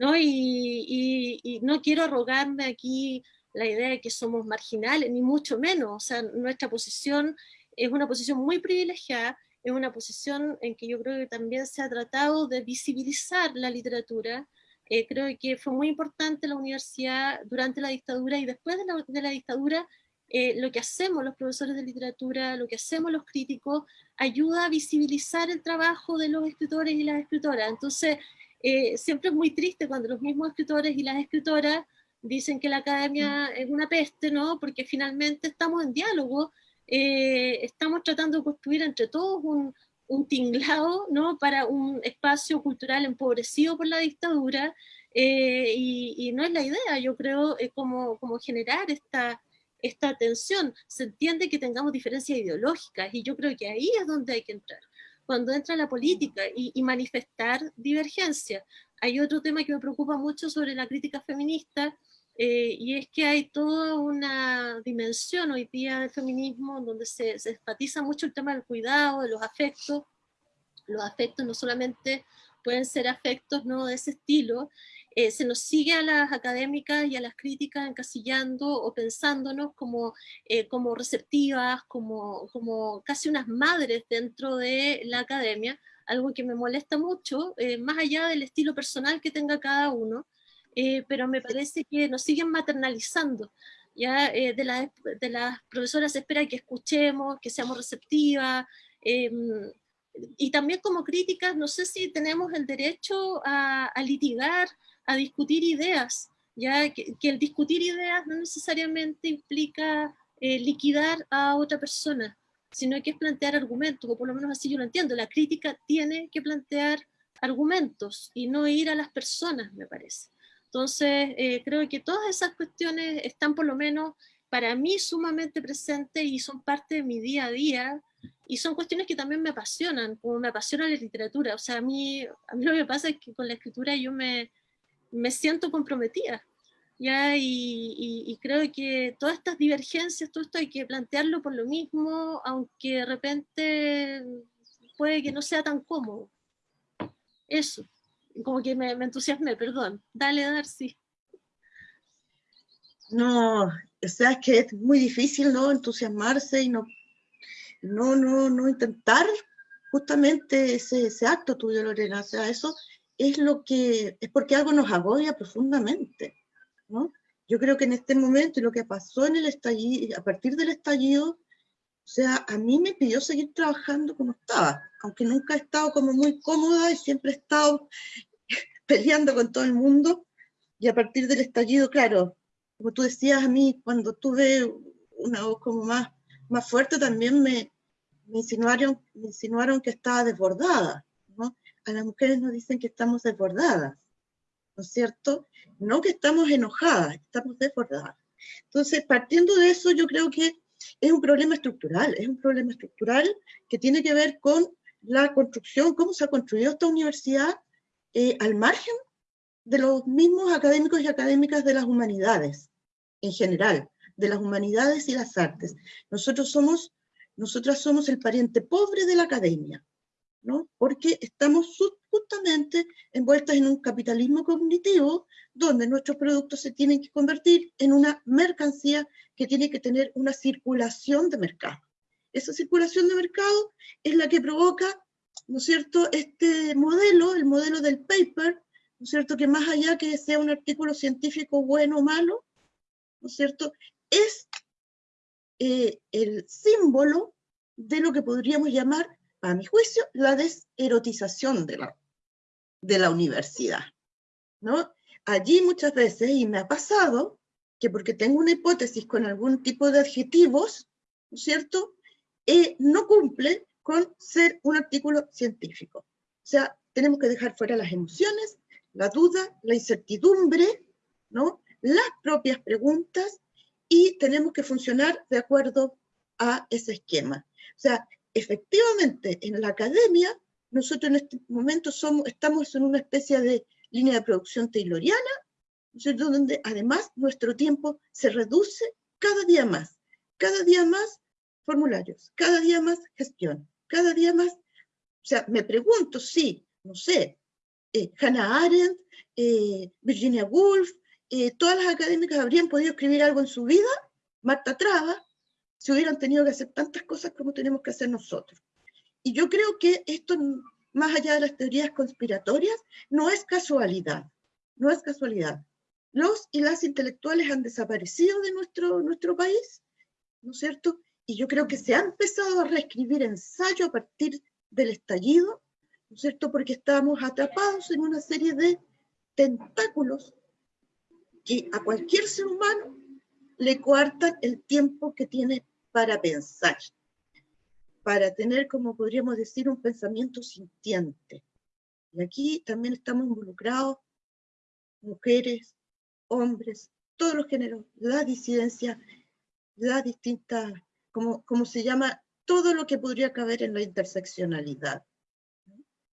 ¿No? Y, no quiero arrogarme aquí la idea de que somos marginales, ni mucho menos, o sea, nuestra posición es una posición muy privilegiada, es una posición en que yo creo que también se ha tratado de visibilizar la literatura, eh, creo que fue muy importante la universidad durante la dictadura y después de la, dictadura, eh, lo que hacemos los profesores de literatura, lo que hacemos los críticos, ayuda a visibilizar el trabajo de los escritores y las escritoras. Entonces, eh, siempre es muy triste cuando los mismos escritores y las escritoras dicen que la academia mm. es una peste, ¿no? Porque finalmente estamos en diálogo, eh, estamos tratando de construir entre todos un, un, tinglado, ¿no? Para un espacio cultural empobrecido por la dictadura, eh, y, no es la idea, yo creo, es como, como generar esta, esta tensión. Se entiende que tengamos diferencias ideológicas, y yo creo que ahí es donde hay que entrar cuando entra la política y, manifestar divergencia. Hay otro tema que me preocupa mucho sobre la crítica feminista, eh, y es que hay toda una dimensión hoy día del feminismo donde se, se enfatiza mucho el tema del cuidado, de los afectos. Los afectos no solamente pueden ser afectos ¿no? de ese estilo, eh, se nos sigue a las académicas y a las críticas encasillando o pensándonos como, eh, como receptivas, como, como casi unas madres dentro de la academia, algo que me molesta mucho, eh, más allá del estilo personal que tenga cada uno, pero me parece que nos siguen maternalizando. Ya de, de las profesoras se espera que escuchemos, que seamos receptivas, em, y también como críticas, no sé si tenemos el derecho a, a litigar a discutir ideas, ya que, el discutir ideas no necesariamente implica eh, liquidar a otra persona, sino que es plantear argumentos, o por lo menos así yo lo entiendo, la crítica tiene que plantear argumentos y no ir a las personas, me parece. Entonces, eh, creo que todas esas cuestiones están por lo menos para mí sumamente presentes y son parte de mi día a día, y son cuestiones que también me apasionan, como me apasiona la literatura. O sea, a mí, a mí lo que pasa es que con la escritura yo me, me siento comprometida. ¿ya? Y, y, creo que todas estas divergencias, todo esto hay que plantearlo por lo mismo, aunque de repente puede que no sea tan cómodo. Eso, como que me, me entusiasmé, perdón. Dale, Darcy. No, o sea, es que es muy difícil no entusiasmarse y no no, no, no intentar justamente ese, ese acto tuyo, Lorena. O sea, eso es lo que, es porque algo nos agobia profundamente, ¿no? Yo creo que en este momento y lo que pasó en el estallido, a partir del estallido, o sea, a mí me pidió seguir trabajando como estaba, aunque nunca he estado como muy cómoda y siempre he estado peleando con todo el mundo. Y a partir del estallido, claro, como tú decías a mí, cuando tuve una voz como más más fuerte también me, insinuaron, me insinuaron que estaba desbordada. A las mujeres nos dicen que estamos desbordadas, ¿no es cierto? No que estamos enojadas, estamos desbordadas. Entonces, partiendo de eso, yo creo que es un problema estructural, es un problema estructural que tiene que ver con la construcción, cómo se ha construido esta universidad eh, al margen de los mismos académicos y académicas de las humanidades en general de las humanidades y las artes. Nosotros somos, nosotras somos el pariente pobre de la academia, ¿no? Porque estamos justamente envueltas en un capitalismo cognitivo donde nuestros productos se tienen que convertir en una mercancía que tiene que tener una circulación de mercado. Esa circulación de mercado es la que provoca, ¿no es cierto?, este modelo, el modelo del paper, ¿no es cierto?, que más allá que sea un artículo científico bueno o malo, ¿no es cierto?, es eh, el símbolo de lo que podríamos llamar, a mi juicio, la deserotización de la, de la universidad. ¿no? Allí muchas veces, y me ha pasado, que porque tengo una hipótesis con algún tipo de adjetivos, ¿no es cierto?, eh, no cumple con ser un artículo científico. O sea, tenemos que dejar fuera las emociones, la duda, la incertidumbre, ¿no? las propias preguntas y tenemos que funcionar de acuerdo a ese esquema. O sea, efectivamente, en la academia, nosotros en este momento somos, estamos en una especie de línea de producción tayloriana, donde además nuestro tiempo se reduce cada día más, cada día más formularios, cada día más gestión, cada día más, o sea, me pregunto si, no sé, eh, Hannah Arendt, eh, Virginia Woolf, eh, todas las académicas habrían podido escribir algo en su vida, Marta Traba, si hubieran tenido que hacer tantas cosas como tenemos que hacer nosotros. Y yo creo que esto, más allá de las teorías conspiratorias, no es casualidad, no es casualidad. Los y las intelectuales han desaparecido de nuestro, nuestro país, ¿no es cierto? Y yo creo que se ha empezado a reescribir ensayo a partir del estallido, ¿no es cierto? Porque estábamos atrapados en una serie de tentáculos que a cualquier ser humano le coartan el tiempo que tiene para pensar, para tener, como podríamos decir, un pensamiento sintiente. Y aquí también estamos involucrados mujeres, hombres, todos los géneros, la disidencia, la distinta, como, como se llama, todo lo que podría caber en la interseccionalidad.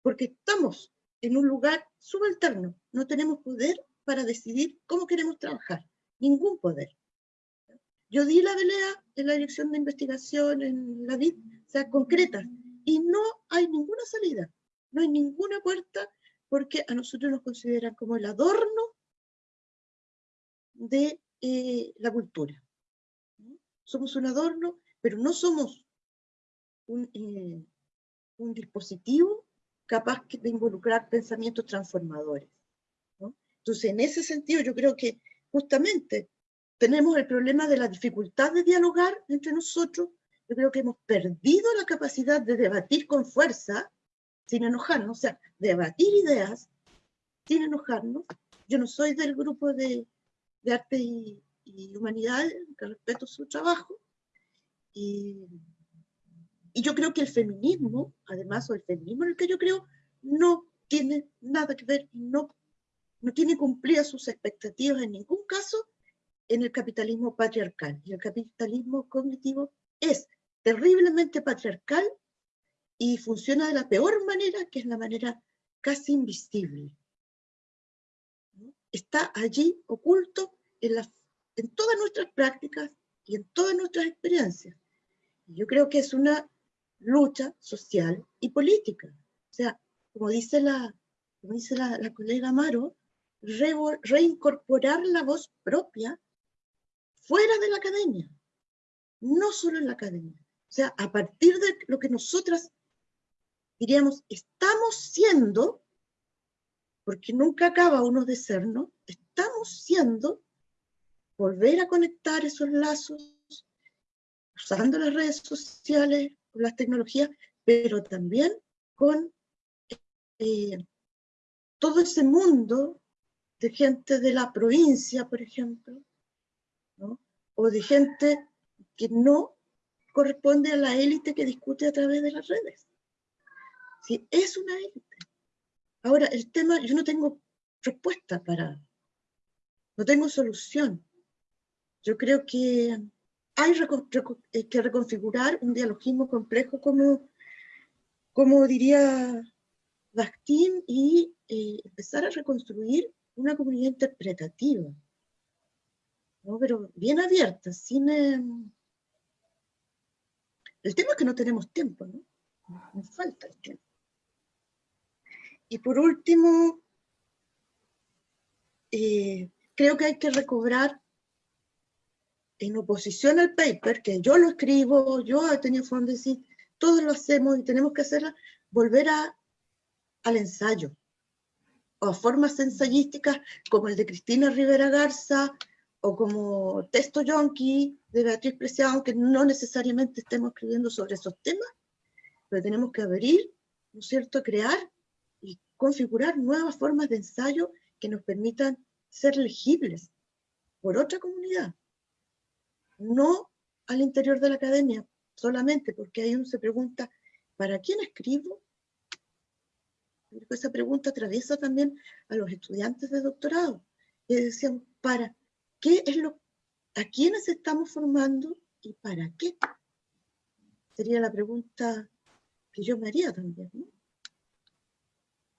Porque estamos en un lugar subalterno, no tenemos poder para decidir cómo queremos trabajar. Ningún poder. Yo di la pelea en la dirección de investigación, en la DIT, o sea, concretas, y no hay ninguna salida, no hay ninguna puerta, porque a nosotros nos consideran como el adorno de eh, la cultura. Somos un adorno, pero no somos un, eh, un dispositivo capaz de involucrar pensamientos transformadores. Entonces, en ese sentido, yo creo que justamente tenemos el problema de la dificultad de dialogar entre nosotros. Yo creo que hemos perdido la capacidad de debatir con fuerza, sin enojarnos, o sea, debatir ideas sin enojarnos. yo no soy del grupo de, de arte y, y humanidades, que respeto su trabajo, y, y yo creo que el feminismo, además, o el feminismo en el que yo creo, no tiene nada que ver, no, no tiene cumplidas sus expectativas en ningún caso en el capitalismo patriarcal. Y el capitalismo cognitivo es terriblemente patriarcal y funciona de la peor manera, que es la manera casi invisible. Está allí oculto en, en todas nuestras prácticas y en todas nuestras experiencias. Yo creo que es una lucha social y política. O sea, como dice la, dice la, colega Amaro, reincorporar la voz propia fuera de la academia, no solo en la academia. O sea, a partir de lo que nosotras diríamos, estamos siendo, porque nunca acaba uno de ser, ¿no? Estamos siendo, volver a conectar esos lazos, usando las redes sociales, las tecnologías, pero también con eh, todo ese mundo de gente de la provincia, por ejemplo, o de gente que no corresponde a la élite que discute a través de las redes. Si es una élite. Ahora, el tema, yo no tengo respuesta para, no tengo solución. Yo creo que hay eh, que reconfigurar un dialogismo complejo como, como diría Bakhtin y eh, empezar a reconstruir una comunidad interpretativa, ¿no? pero bien abierta, sin... Em, el tema es que no tenemos tiempo, ¿no? Nos falta el tiempo. Y por último, eh, creo que hay que recobrar en oposición al paper, que yo lo escribo, yo he tenido decir, todos lo hacemos y tenemos que hacerla, volver a, al ensayo, o a formas ensayísticas como el de Cristina Rivera Garza, o como Texto Yonki de Beatriz Preciado, aunque no necesariamente estemos escribiendo sobre esos temas, pero tenemos que abrir, ¿no es cierto?, crear y configurar nuevas formas de ensayo que nos permitan ser legibles por otra comunidad no al interior de la academia solamente, porque ahí uno se pregunta, ¿para quién escribo? Esa pregunta atraviesa también a los estudiantes de doctorado. Y decían, ¿para qué es lo, a quiénes estamos formando y para qué? Sería la pregunta que yo me haría también.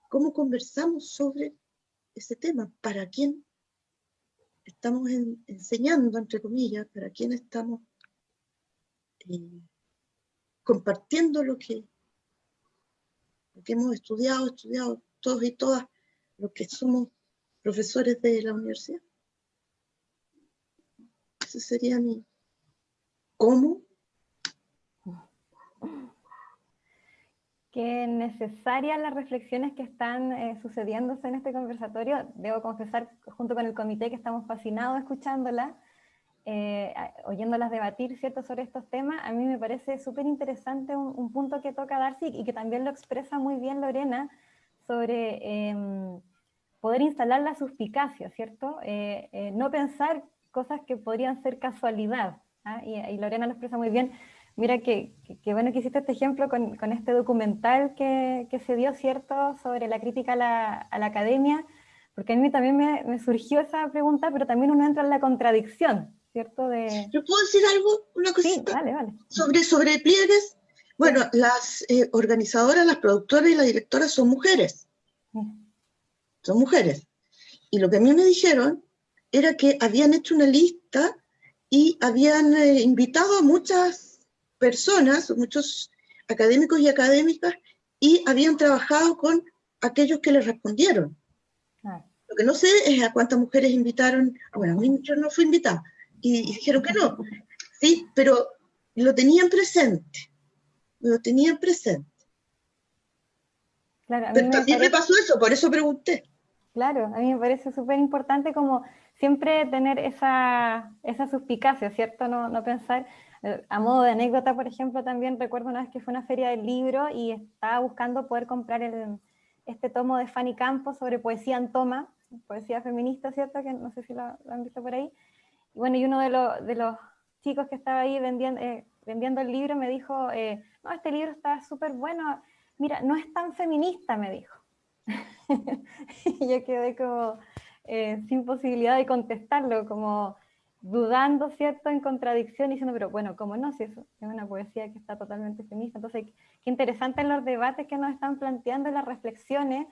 ¿Cómo conversamos sobre ese tema? ¿Para quién estamos enseñando, entre comillas, para quién estamos eh, compartiendo lo que, lo que hemos estudiado, estudiado todos y todas los que somos profesores de la universidad. Ese sería mi cómo Qué necesarias las reflexiones que están eh, sucediéndose en este conversatorio. Debo confesar, junto con el comité, que estamos fascinados escuchándolas, eh, oyéndolas debatir ¿cierto? sobre estos temas. A mí me parece súper interesante un, punto que toca Darcy y que también lo expresa muy bien Lorena sobre em, poder instalar la suspicacia, ¿cierto? Eh, no pensar cosas que podrían ser casualidad. ¿ah? Y, y Lorena lo expresa muy bien Mira que, bueno que hiciste este ejemplo con, este documental que, se dio, ¿cierto?, sobre la crítica a la, academia, porque a mí también me, surgió esa pregunta, pero también uno entra en la contradicción, ¿cierto? De... ¿Yo puedo decir algo, una cosita? Sí, vale, vale. Sobre, sobre pliegues, bueno, las eh, organizadoras, las productoras y las directoras son mujeres. Son mujeres. Y lo que a mí me dijeron era que habían hecho una lista y habían eh, invitado a muchas personas, muchos académicos y académicas, y habían trabajado con aquellos que les respondieron. Ah. Lo que no sé es a cuántas mujeres invitaron, bueno, yo no fui invitada, y, dijeron que no, sí, pero lo tenían presente, lo tenían presente. pero también me pasó eso, por eso pregunté. Claro, a mí me parece súper importante como siempre tener esa, esa suspicacia, ¿cierto? No, no pensar, a modo de anécdota, por ejemplo, también recuerdo una vez que fue una feria del libro y estaba buscando poder comprar este tomo de Fanny Campos sobre poesía en toma, poesía feminista, ¿cierto? Que no sé si lo, han visto por ahí. Y bueno, y uno de, los, de los chicos que estaba ahí vendiendo, eh, vendiendo el libro me dijo, eh, no, este libro está súper bueno, mira, no es tan feminista, me dijo. y yo quedé como eh, sin posibilidad de contestarlo, como dudando, ¿cierto?, en contradicción, diciendo, pero bueno, ¿cómo no? Si es, una poesía que está totalmente feminista. Entonces, qué interesante en los debates que nos están planteando, las reflexiones,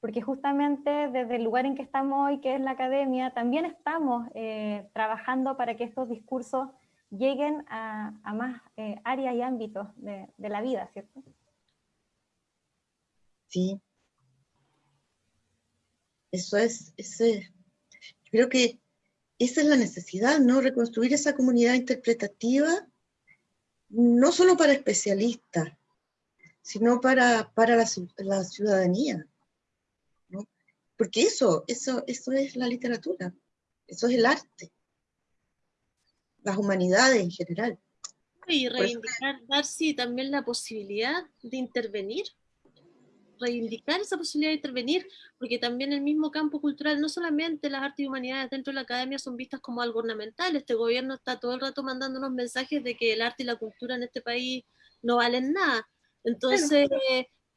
porque justamente desde el lugar en que estamos hoy, que es la academia, también estamos eh, trabajando para que estos discursos lleguen a, más eh, áreas y ámbitos de, la vida, ¿cierto? Sí. Eso es, ese, yo creo que esa es la necesidad, ¿no? Reconstruir esa comunidad interpretativa, no solo para especialistas, sino para, para la, la ciudadanía. Porque eso, eso, eso es la literatura, eso es el arte, las humanidades en general. Y reivindicar, Darcy, también la posibilidad de intervenir, reivindicar esa posibilidad de intervenir, porque también el mismo campo cultural, no solamente las artes y humanidades dentro de la academia son vistas como algo ornamental, este gobierno está todo el rato mandando unos mensajes de que el arte y la cultura en este país no valen nada. Entonces,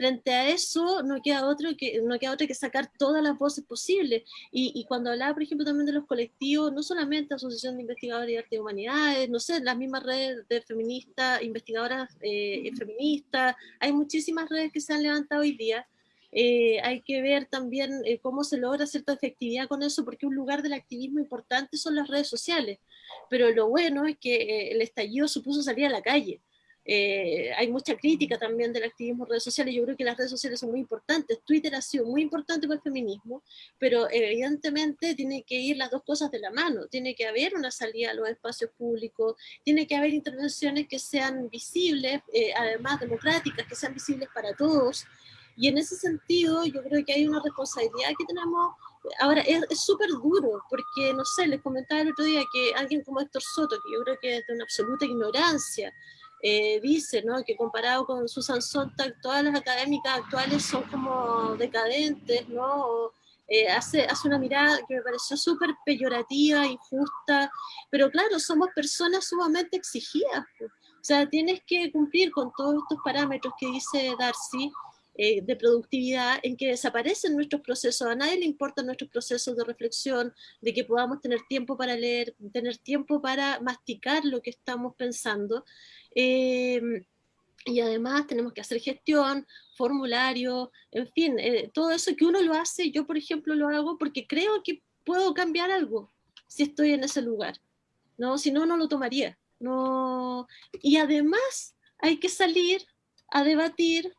frente a eso no queda otro que, no queda otro que sacar todas las voces posibles. Y, cuando hablaba, por ejemplo, también de los colectivos, no solamente Asociación de Investigadores de Arte y Humanidades, no sé, las mismas redes de feministas, investigadoras eh, feministas, hay muchísimas redes que se han levantado hoy día. Eh, hay que ver también eh, cómo se logra cierta efectividad con eso, porque un lugar del activismo importante son las redes sociales. Pero lo bueno es que el estallido supuso salir a la calle. Eh, hay mucha crítica también del activismo en redes sociales, yo creo que las redes sociales son muy importantes, Twitter ha sido muy importante para el feminismo, pero evidentemente tiene que ir las dos cosas de la mano, tiene que haber una salida a los espacios públicos, tiene que haber intervenciones que sean visibles, eh, además democráticas, que sean visibles para todos, y en ese sentido yo creo que hay una responsabilidad que tenemos. Ahora, es súper duro, porque, no sé, les comentaba el otro día que alguien como Héctor Soto, que yo creo que es de una absoluta ignorancia, eh, dice ¿no? que comparado con Susan Sontag, todas las académicas actuales son como decadentes, ¿no? Eh, hace, hace una mirada que me pareció súper peyorativa, injusta, pero claro, somos personas sumamente exigidas. O sea, tienes que cumplir con todos estos parámetros que dice Darcy, eh, de productividad en que desaparecen nuestros procesos, a nadie le importan nuestros procesos de reflexión, de que podamos tener tiempo para leer, tener tiempo para masticar lo que estamos pensando, Em, y además tenemos que hacer gestión, formulario, en fin, eh, todo eso que uno lo hace, yo por ejemplo lo hago porque creo que puedo cambiar algo si estoy en ese lugar, ¿no? Si no, no lo tomaría. No. Y además hay que salir a debatir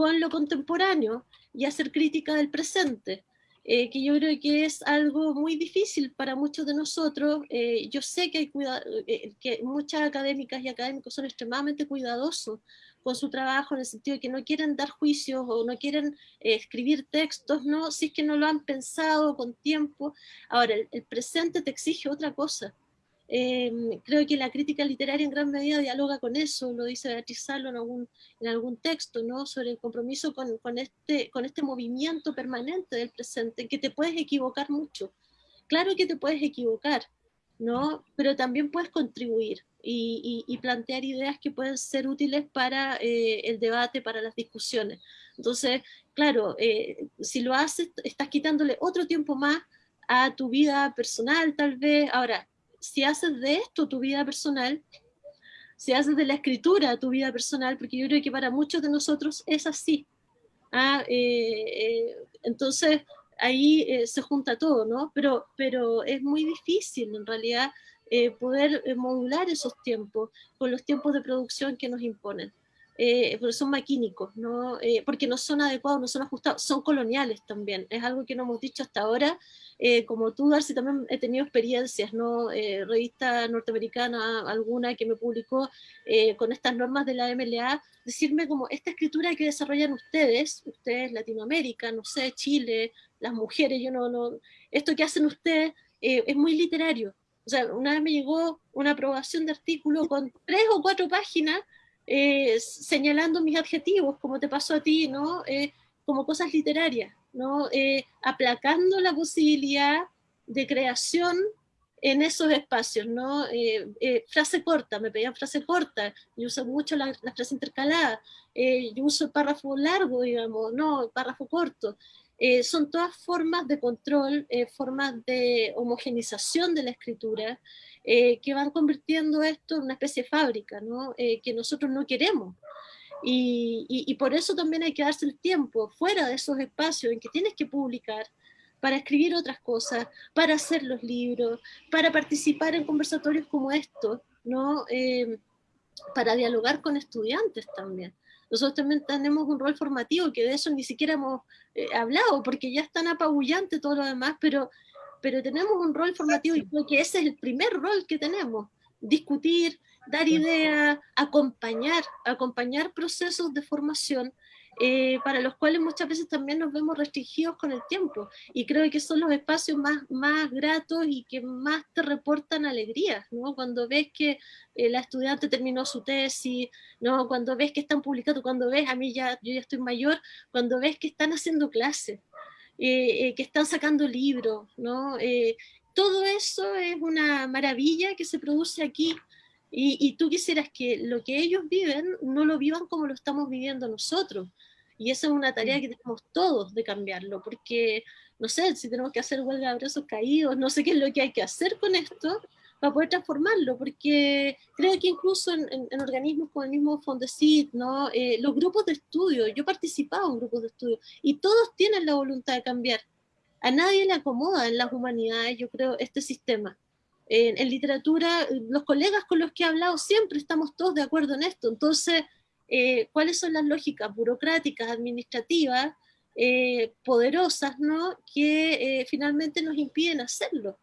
con lo contemporáneo y hacer crítica del presente. Eh, que yo creo que es algo muy difícil para muchos de nosotros. Eh, yo sé que, hay eh, que muchas académicas y académicos son extremadamente cuidadosos con su trabajo en el sentido de que no quieren dar juicios o no quieren escribir textos, ¿no? si es que no lo han pensado con tiempo. Ahora, el presente te exige otra cosa. Em, creo que la crítica literaria en gran medida dialoga con eso, lo dice Beatriz Salo en algún, en algún texto, ¿no? sobre el compromiso con, con, este, con este movimiento permanente del presente, que te puedes equivocar mucho. Claro que te puedes equivocar, ¿no? pero también puedes contribuir y, y, plantear ideas que pueden ser útiles para eh, el debate, para las discusiones. Entonces, claro, eh, si lo haces, estás quitándole otro tiempo más a tu vida personal, tal vez. Ahora, si haces de esto tu vida personal, si haces de la escritura tu vida personal, porque yo creo que para muchos de nosotros es así. Ah, eh, eh, entonces ahí eh, se junta todo, ¿no? Pero, pero es muy difícil en realidad poder modular esos tiempos con los tiempos de producción que nos imponen. Porque son maquínicos, ¿no? porque no son adecuados, no son ajustados, son coloniales también. Es algo que no hemos dicho hasta ahora eh, como tú, Darcy, también he tenido experiencias, ¿no? Eh, revista norteamericana, alguna que me publicó eh, con estas normas de la MLA, decirme como esta escritura que desarrollan ustedes, ustedes Latinoamérica, no sé, Chile, las mujeres, yo no, no esto que hacen ustedes es muy literario. O sea, una vez me llegó una aprobación de artículo con tres o cuatro páginas señalando mis adjetivos, como te pasó a ti, ¿no? como cosas literarias. ¿no? Eh, aplacando la posibilidad de creación en esos espacios, ¿no? Eh, eh, frase corta, me pedían frase corta, yo uso mucho la, frase intercalada, yo uso párrafo largo, digamos, no, párrafo corto. son todas formas de control, formas de homogenización de la escritura, que van convirtiendo esto en una especie de fábrica, ¿no? que nosotros no queremos. Y, por eso también hay que darse el tiempo fuera de esos espacios en que tienes que publicar para escribir otras cosas, para hacer los libros, para participar en conversatorios como estos, ¿no? Eh, para dialogar con estudiantes también. Nosotros también tenemos un rol formativo, que de eso ni siquiera hemos eh, hablado, porque ya es tan apabullante todo lo demás, pero, pero tenemos un rol formativo y creo que ese es el primer rol que tenemos, discutir, dar ideas, acompañar, acompañar procesos de formación eh, para los cuales muchas veces también nos vemos restringidos con el tiempo. Y creo que son los espacios más, más gratos y que más te reportan alegrías, ¿no? Cuando ves que eh, la estudiante terminó su tesis, ¿no? Cuando ves que están publicando, cuando ves, a mí ya, yo ya estoy mayor, cuando ves que están haciendo clases, eh, que están sacando libros, ¿no? todo eso es una maravilla que se produce aquí y, tú quisieras que lo que ellos viven no lo vivan como lo estamos viviendo nosotros. Y esa es una tarea mm. que tenemos todos de cambiarlo, porque no sé si tenemos que hacer huelga de brazos caídos, no sé qué es lo que hay que hacer con esto para poder transformarlo, porque creo que incluso en, organismos como el mismo Fondesit, ¿no? Eh, los grupos de estudio, yo he participado en grupos de estudio, y todos tienen la voluntad de cambiar. A nadie le acomoda en las humanidades, yo creo, este sistema en, literatura, los colegas con los que he hablado siempre estamos todos de acuerdo en esto. Entonces, eh, ¿cuáles son las lógicas burocráticas, administrativas, eh, poderosas, ¿no? que eh, finalmente nos impiden hacerlo?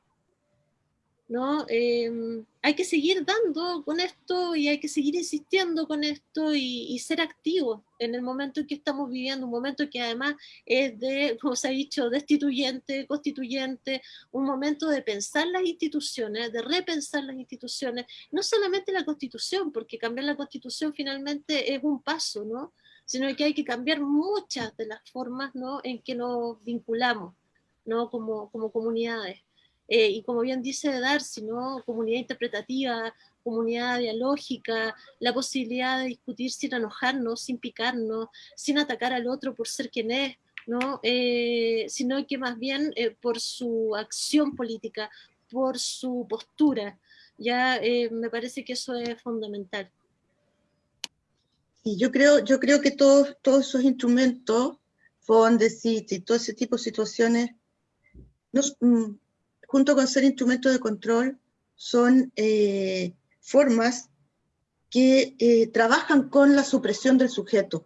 ¿No? Em, hay que seguir dando con esto y hay que seguir insistiendo con esto y, ser activos en el momento en que estamos viviendo, un momento que además es de, como se ha dicho, destituyente, constituyente, un momento de pensar las instituciones, de repensar las instituciones, no solamente la constitución, porque cambiar la constitución finalmente es un paso, ¿no? sino que hay que cambiar muchas de las formas ¿no? en que nos vinculamos ¿no? como, como comunidades. Eh, y como bien dice Darcy, ¿no? comunidad interpretativa, comunidad dialógica, la posibilidad de discutir sin enojarnos, sin picarnos, sin atacar al otro por ser quien es, ¿no? Eh, sino que más bien eh, por su acción política, por su postura. Ya me parece que eso es fundamental. Y yo creo, yo creo que todos, todos esos instrumentos, Fondesit y todo ese tipo de situaciones, nos, mm, junto con ser instrumentos de control, son eh, formas que eh, trabajan con la supresión del sujeto,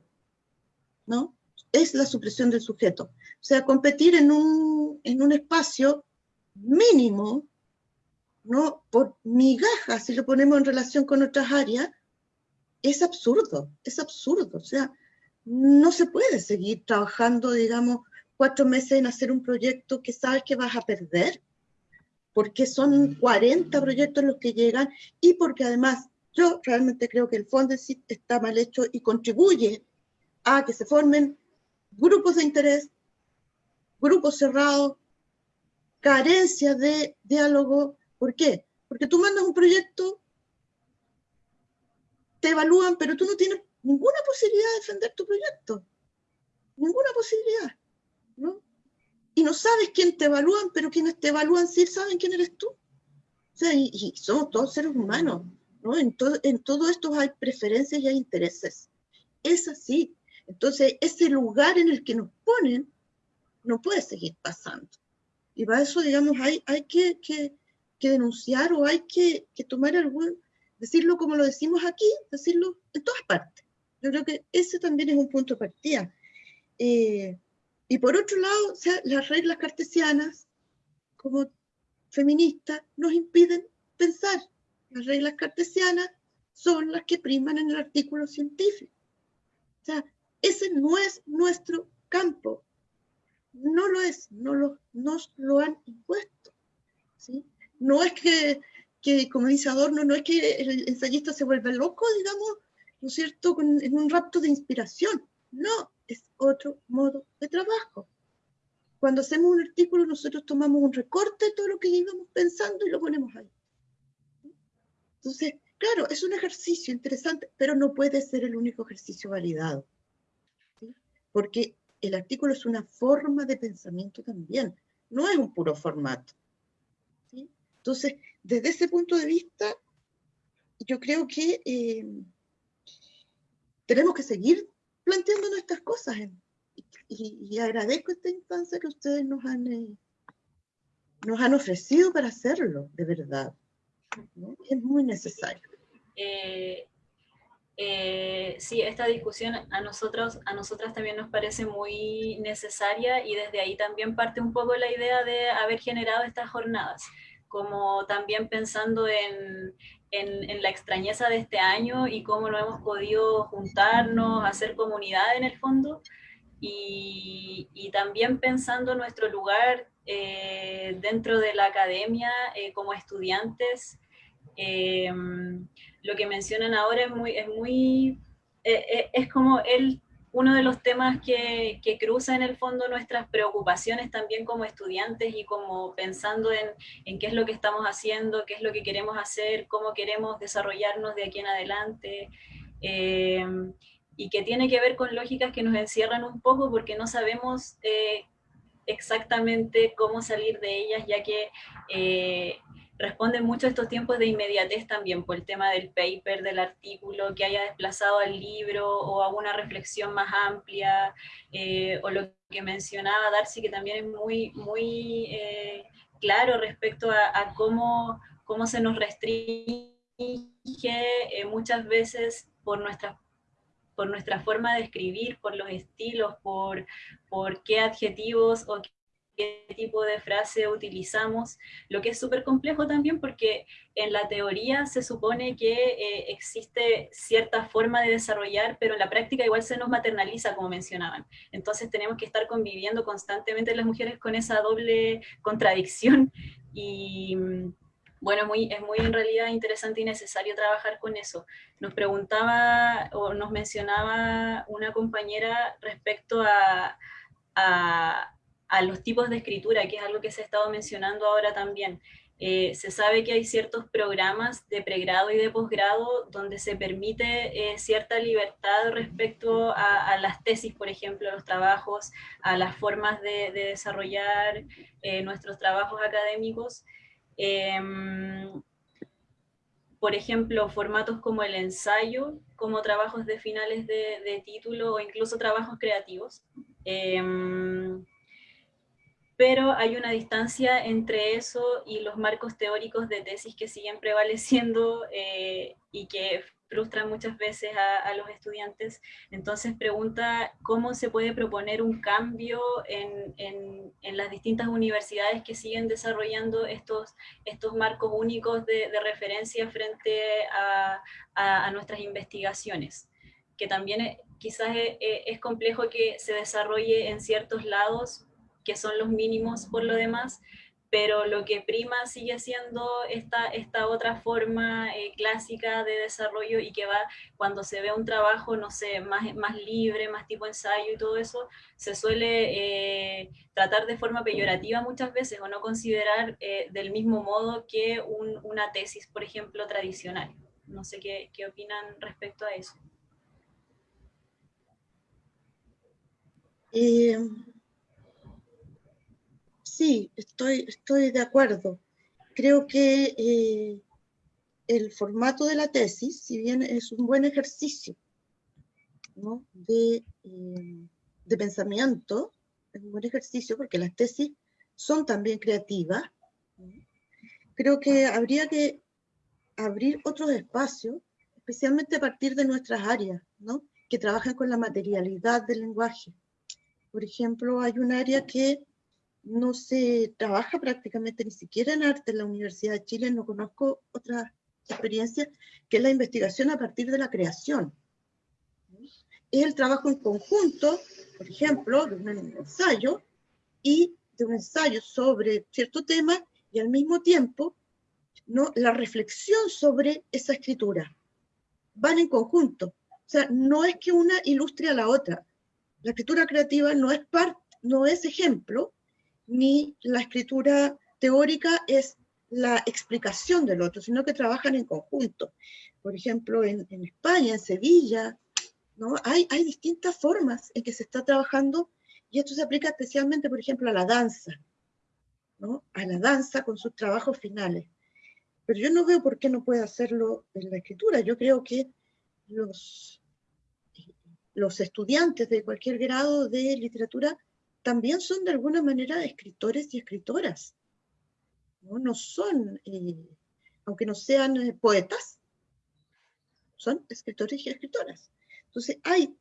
¿no? Es la supresión del sujeto. O sea, competir en un, en un espacio mínimo, ¿no? Por migajas, si lo ponemos en relación con otras áreas, es absurdo, es absurdo. O sea, no se puede seguir trabajando, digamos, cuatro meses en hacer un proyecto que sabes que vas a perder porque son 40 proyectos los que llegan y porque además yo realmente creo que el Fondesit está mal hecho y contribuye a que se formen grupos de interés, grupos cerrados, carencia de diálogo. ¿Por qué? Porque tú mandas un proyecto, te evalúan, pero tú no tienes ninguna posibilidad de defender tu proyecto. Ninguna posibilidad. ¿no? Y no sabes quién te evalúan, pero quienes te evalúan sí saben quién eres tú. O sea, y, somos todos seres humanos, ¿no? En, en todo esto hay preferencias y hay intereses. Es así. Entonces, ese lugar en el que nos ponen no puede seguir pasando. Y para eso, digamos, hay, hay que, que, que denunciar o hay que, que, tomar algún, decirlo como lo decimos aquí, decirlo en todas partes. Yo creo que ese también es un punto de partida. Eh, y por otro lado, o sea, las reglas cartesianas, como feministas, nos impiden pensar. Las reglas cartesianas son las que priman en el artículo científico. O sea, ese no es nuestro campo. No lo es, no lo, nos lo han impuesto. ¿sí? No es que, que, como dice Adorno, no es que el ensayista se vuelva loco, digamos, ¿no es cierto?, en un rapto de inspiración. No, es otro modo de trabajo. cuando hacemos un artículo, nosotros tomamos un recorte de todo lo que íbamos pensando y lo ponemos ahí. Entonces, claro, es un ejercicio interesante, pero no puede ser el único ejercicio validado. Porque el artículo es una forma de pensamiento también, no es un puro formato. Entonces, desde ese punto de vista, yo creo que eh, tenemos que seguir planteando nuestras cosas. y, agradezco esta instancia que ustedes nos han, eh, nos han ofrecido para hacerlo, de verdad. Es muy necesario. Eh, eh, sí, esta discusión a nosotros, a nosotras también nos parece muy necesaria y desde ahí también parte un poco la idea de haber generado estas jornadas, como también pensando en, en, la extrañeza de este año y cómo no hemos podido juntarnos, hacer comunidad en el fondo, y, y también pensando nuestro lugar eh, dentro de la academia eh, como estudiantes. Eh, lo que mencionan ahora es muy, es muy, es como el uno de los temas que, cruza en el fondo nuestras preocupaciones también como estudiantes y como pensando en, en, qué es lo que estamos haciendo, qué es lo que queremos hacer, cómo queremos desarrollarnos de aquí en adelante, eh, y que tiene que ver con lógicas que nos encierran un poco porque no sabemos eh, exactamente cómo salir de ellas, ya que eh, responden mucho a estos tiempos de inmediatez también, por el tema del paper, del artículo, que haya desplazado al libro o a una reflexión más amplia, eh, o lo que mencionaba Darcy, que también es muy, muy eh, claro respecto a, cómo, cómo se nos restringe eh, muchas veces por nuestra por nuestra forma de escribir, por los estilos, por, por qué adjetivos o qué tipo de frase utilizamos, lo que es súper complejo también porque en la teoría se supone que eh, existe cierta forma de desarrollar, pero en la práctica igual se nos maternaliza, como mencionaban. Entonces tenemos que estar conviviendo constantemente las mujeres con esa doble contradicción y bueno, muy, es muy en realidad interesante y necesario trabajar con eso. Nos preguntaba o nos mencionaba una compañera respecto a, a a los tipos de escritura, que es algo que se ha estado mencionando ahora también. Eh, se sabe que hay ciertos programas de pregrado y de posgrado donde se permite eh, cierta libertad respecto a, las tesis, por ejemplo, a los trabajos, a las formas de, desarrollar eh, nuestros trabajos académicos. Em, por ejemplo, formatos como el ensayo, como trabajos de finales de, título o incluso trabajos creativos. Em, pero hay una distancia entre eso y los marcos teóricos de tesis que siguen prevaleciendo eh, y que frustran muchas veces a, los estudiantes. Entonces pregunta cómo se puede proponer un cambio en, en, las distintas universidades que siguen desarrollando estos, estos marcos únicos de, referencia frente a, a, nuestras investigaciones, que también eh, quizás es, eh, es complejo que se desarrolle en ciertos lados que son los mínimos por lo demás, pero lo que prima sigue siendo esta, esta otra forma eh, clásica de desarrollo y que va, cuando se ve un trabajo, no sé, más, más libre, más tipo ensayo y todo eso, se suele eh, tratar de forma peyorativa muchas veces o no considerar eh, del mismo modo que una tesis, por ejemplo, tradicional. No sé qué, qué opinan respecto a eso. Sí, estoy, estoy de acuerdo. Creo que eh, el formato de la tesis, si bien es un buen ejercicio de, eh, de pensamiento, es un buen ejercicio porque las tesis son también creativas, creo que habría que abrir otros espacios, especialmente a partir de nuestras áreas, ¿no? que trabajan con la materialidad del lenguaje. Por ejemplo, hay un área que no se trabaja prácticamente ni siquiera en arte en la Universidad de Chile, no conozco otra experiencia que es la investigación a partir de la creación. Es el trabajo en conjunto, por ejemplo, de un ensayo y de un ensayo sobre cierto tema y al mismo tiempo ¿no? la reflexión sobre esa escritura. Van en conjunto. O sea, no es que una ilustre a la otra. La escritura creativa no es, parte, no es ejemplo ni la escritura teórica es la explicación del otro, sino que trabajan en conjunto. Por ejemplo, en, España, en Sevilla, ¿no? hay, hay distintas formas en que se está trabajando y esto se aplica especialmente, por ejemplo, a la danza, ¿no? a la danza con sus trabajos finales. Pero yo no veo por qué no puede hacerlo en la escritura. Yo creo que los, los estudiantes de cualquier grado de literatura también son de alguna manera escritores y escritoras. No, son, eh, aunque no sean eh, poetas, son escritores y escritoras. Entonces hay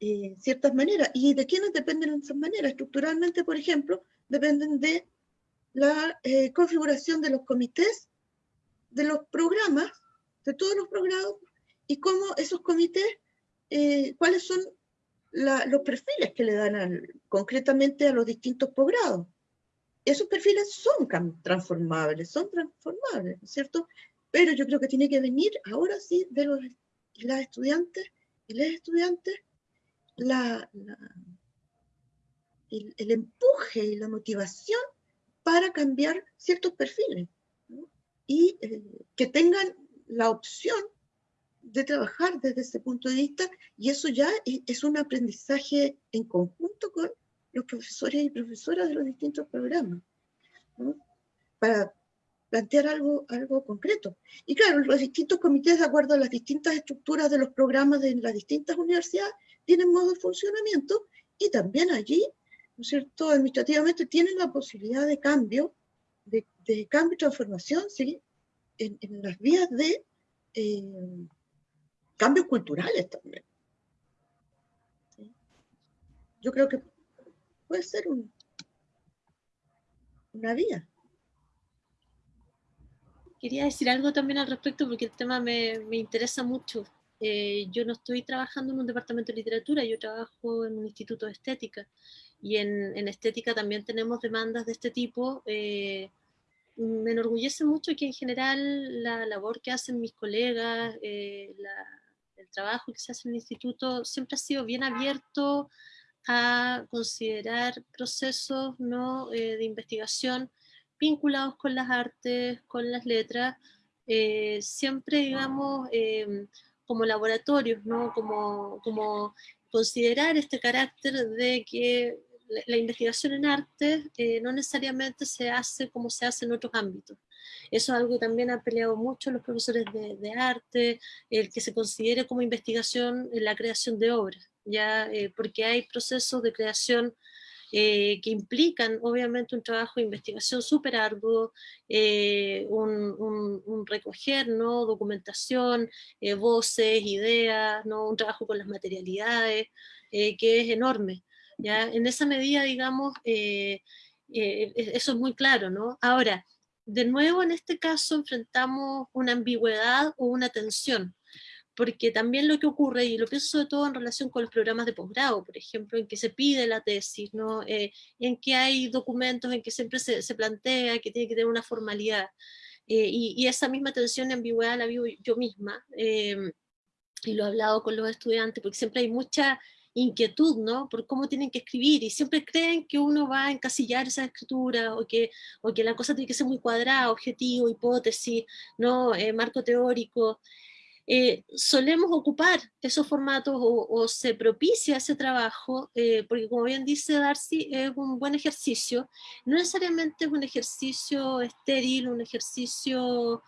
eh, ciertas maneras. ¿Y de quiénes dependen esas maneras? Estructuralmente, por ejemplo, dependen de la configuración de los comités, de los programas, de todos los programas, y cómo esos comités, cuáles son los perfiles que le dan concretamente a los distintos posgrados. Esos perfiles son transformables, son transformables, ¿cierto? Pero yo creo que tiene que venir ahora sí de los las estudiantes y las estudiantes la, el, empuje y la motivación para cambiar ciertos perfiles y eh, que tengan la opción de trabajar desde ese punto de vista y eso ya es un aprendizaje en conjunto con los profesores y profesoras de los distintos programas, para plantear algo, algo concreto. Y claro, los distintos comités, de acuerdo a las distintas estructuras de los programas de las distintas universidades, tienen modo de funcionamiento y también allí, ¿no es cierto?, administrativamente tienen la posibilidad de cambio, de, cambio y transformación, ¿sí? En, las vías de eh, cambios culturales también. Yo creo que puede ser un, una vía. Quería decir algo también al respecto porque el tema me, me interesa mucho. Eh, yo no estoy trabajando en un departamento de literatura, yo trabajo en un instituto de estética y en, en estética también tenemos demandas de este tipo. Eh, me enorgullece mucho que en general la labor que hacen mis colegas, eh, la, el trabajo que se hace en el instituto siempre ha sido bien abierto a considerar procesos ¿no? Eh, de investigación vinculados con las artes, con las letras, eh, siempre, digamos, em, como laboratorios, ¿no? como, como considerar este carácter de que la, investigación en arte eh, no necesariamente se hace como se hace en otros ámbitos. Eso es algo que también han peleado mucho los profesores de, arte, el que se considere como investigación la creación de obras, ya eh, porque hay procesos de creación eh, que implican obviamente un trabajo de investigación súper arduo, un, recoger ¿no? documentación, voces, ideas, ¿no? un trabajo con las materialidades, que es enorme. ¿ya? En esa medida, digamos, eh, eh, e, eso es muy claro, ¿no? Ahora, de nuevo en este caso enfrentamos una ambigüedad o una tensión, porque también lo que ocurre, y lo pienso sobre todo en relación con los programas de posgrado, por ejemplo, en que se pide la tesis, ¿no? Eh, en que hay documentos en que siempre se, se plantea que tiene que tener una formalidad, y, y, esa misma tensión y ambigüedad la vivo yo misma, y lo he hablado con los estudiantes, porque siempre hay mucha inquietud, ¿no? Por cómo tienen que escribir y siempre creen que uno va a encasillar esa escritura o que, o que la cosa tiene que ser muy cuadrada, objetivo, hipótesis, ¿no? Eh, marco teórico. Eh, solemos ocupar esos formatos o, se propicia ese trabajo, eh, porque como bien dice Darcy, es un buen ejercicio, no necesariamente es un ejercicio estéril, un ejercicio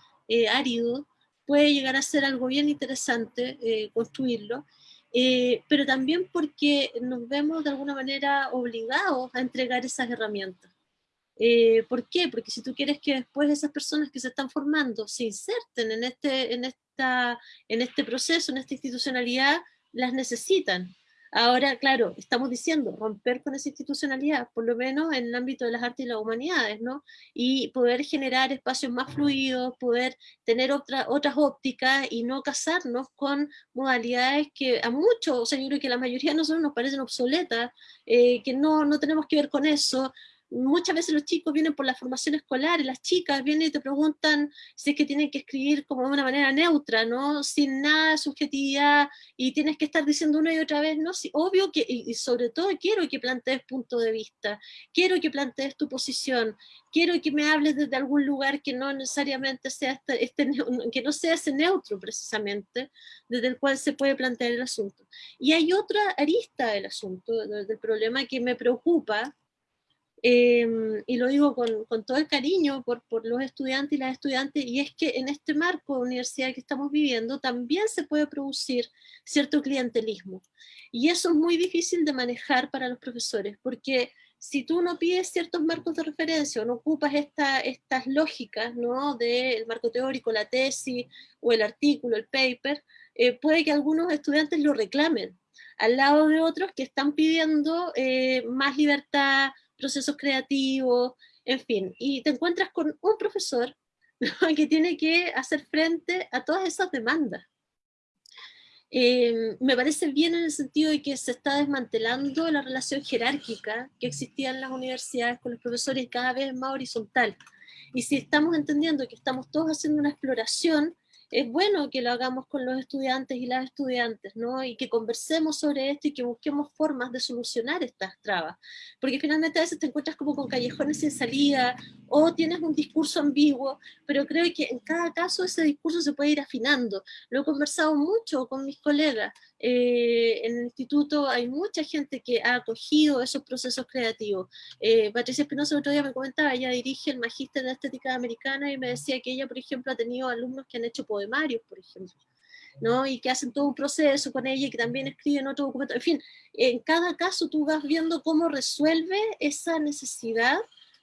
árido, puede llegar a ser algo bien interesante construirlo, eh, pero también porque nos vemos de alguna manera obligados a entregar esas herramientas. Eh, ¿Por qué? Porque si tú quieres que después esas personas que se están formando se inserten en este, en esta, en este proceso, en esta institucionalidad, las necesitan. Ahora, claro, estamos diciendo romper con esa institucionalidad, por lo menos en el ámbito de las artes y las humanidades, ¿no? Y poder generar espacios más fluidos, poder tener otra, otras ópticas y no casarnos con modalidades que a muchos, o sea, yo creo que la mayoría de nosotros nos parecen obsoletas, eh, que no, no tenemos que ver con eso, muchas veces los chicos vienen por la formación escolar y las chicas vienen y te preguntan si es que tienen que escribir como de una manera neutra, ¿no? Sin nada de subjetividad y tienes que estar diciendo una y otra vez, ¿no? Sí, obvio que, y sobre todo quiero que plantees punto de vista, quiero que plantees tu posición, quiero que me hables desde algún lugar que no necesariamente sea este, este que no sea ese neutro precisamente, desde el cual se puede plantear el asunto. Y hay otra arista del asunto, del problema que me preocupa, Em, y lo digo con, con, todo el cariño por, por los estudiantes y las estudiantes, y es que en este marco de universidad que estamos viviendo también se puede producir cierto clientelismo. Y eso es muy difícil de manejar para los profesores, porque si tú no pides ciertos marcos de referencia o no ocupas esta, estas lógicas ¿no? del marco teórico, la tesis o el artículo, el paper, eh, puede que algunos estudiantes lo reclamen, al lado de otros que están pidiendo eh, más libertad, procesos creativos, en fin, y te encuentras con un profesor que tiene que hacer frente a todas esas demandas. Eh, me parece bien en el sentido de que se está desmantelando la relación jerárquica que existía en las universidades con los profesores cada vez más horizontal. Y si estamos entendiendo que estamos todos haciendo una exploración, es bueno que lo hagamos con los estudiantes y las estudiantes, ¿no? Y que conversemos sobre esto y que busquemos formas de solucionar estas trabas. Porque finalmente a veces te encuentras como con callejones sin salida, o tienes un discurso ambiguo, pero creo que en cada caso ese discurso se puede ir afinando. Lo he conversado mucho con mis colegas, eh, en el instituto hay mucha gente que ha acogido esos procesos creativos. Eh, Patricia Espinosa otro día me comentaba, ella dirige el Magíster de Estética Americana y me decía que ella, por ejemplo, ha tenido alumnos que han hecho poemarios, por ejemplo. ¿no? y que hacen todo un proceso con ella y que también escriben otro documento. En fin, en cada caso tú vas viendo cómo resuelve esa necesidad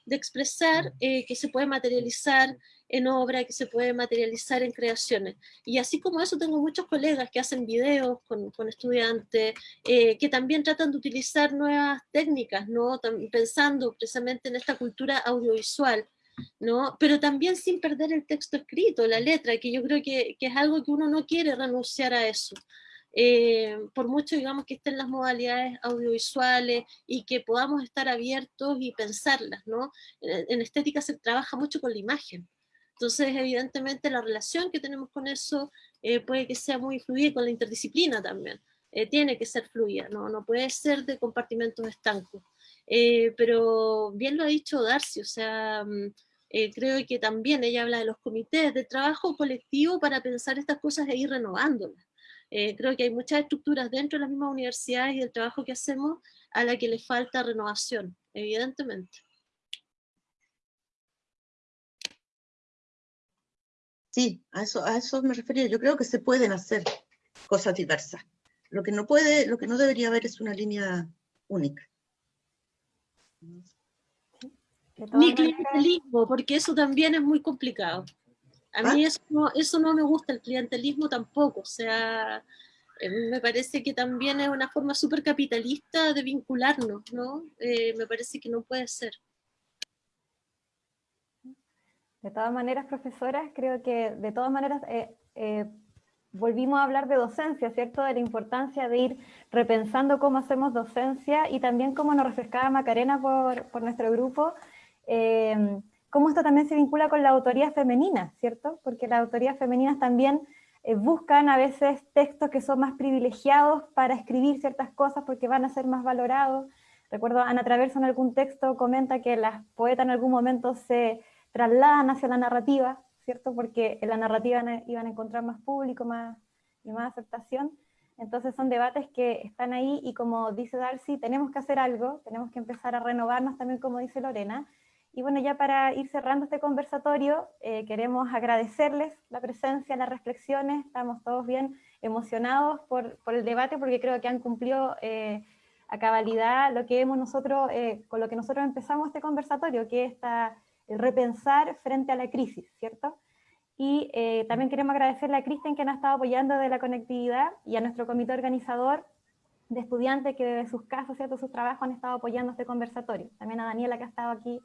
de expresar eh, que se puede materializar en obra, que se puede materializar en creaciones. Y así como eso tengo muchos colegas que hacen videos con, con estudiantes, eh, que también tratan de utilizar nuevas técnicas, ¿no? pensando precisamente en esta cultura audiovisual, ¿no? pero también sin perder el texto escrito, la letra, que yo creo que, que es algo que uno no quiere renunciar a eso. Eh, por mucho digamos que estén las modalidades audiovisuales y que podamos estar abiertos y pensarlas, ¿no? En, estética se trabaja mucho con la imagen, entonces evidentemente la relación que tenemos con eso eh, puede que sea muy fluida con la interdisciplina también, eh, tiene que ser fluida, ¿no? no puede ser de compartimentos estancos. pero bien lo ha dicho Darcy, o sea, mm, creo que también ella habla de los comités de trabajo colectivo para pensar estas cosas e ir renovándolas. Eh, creo que hay muchas estructuras dentro de las mismas universidades y del trabajo que hacemos a la que le falta renovación, evidentemente. Sí, a eso, a eso me refería. Yo creo que se pueden hacer cosas diversas. Lo que no puede, lo que no debería haber es una línea única. Ni clientelismo, porque eso también es muy complicado. A mí eso no, eso no me gusta, el clientelismo tampoco, o sea, eh, me parece que también es una forma súper capitalista de vincularnos, ¿no? Eh, me parece que no puede ser. De todas maneras, profesoras, creo que de todas maneras eh, volvimos a hablar de docencia, ¿cierto? De la importancia de ir repensando cómo hacemos docencia y también cómo nos refrescaba Macarena por, por nuestro grupo, cómo esto también se vincula con la autoría femenina, ¿cierto? Porque las autorías femeninas también eh, buscan a veces textos que son más privilegiados para escribir ciertas cosas porque van a ser más valorados. Recuerdo, Ana Traverso en algún texto comenta que las poetas en algún momento se trasladan hacia la narrativa, ¿cierto? Porque en la narrativa iban a encontrar más público más, y más aceptación. Entonces son debates que están ahí y como dice Darcy, tenemos que hacer algo, tenemos que empezar a renovarnos también como dice Lorena, y bueno, ya para ir cerrando este conversatorio, eh, queremos agradecerles la presencia, las reflexiones, estamos todos bien emocionados por, por el debate porque creo que han cumplido eh, a cabalidad lo que hemos nosotros, eh, con lo que nosotros empezamos este conversatorio, que es el repensar frente a la crisis, ¿cierto? Y también queremos agradecerle a Cristian que nos ha estado apoyando de la conectividad y a nuestro comité organizador de estudiantes que desde sus casas, ¿cierto? sus trabajos han estado apoyando este conversatorio. También a Daniela que ha estado aquí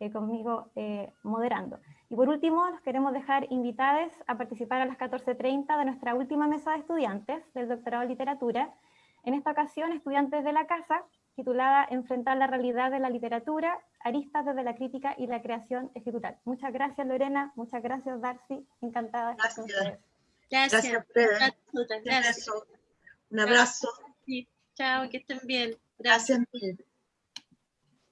eh, conmigo eh, moderando. Y por último, los queremos dejar invitados a participar a las 14.30 de nuestra última mesa de estudiantes del doctorado en literatura. En esta ocasión, estudiantes de la casa titulada Enfrentar la realidad de la literatura, aristas desde la crítica y la creación escritural. Muchas gracias Lorena, muchas gracias Darcy, encantada de estar con ustedes. Gracias. Gracias, Fede. Gracias. Un abrazo. Sí, Chao, que estén bien. Gracias.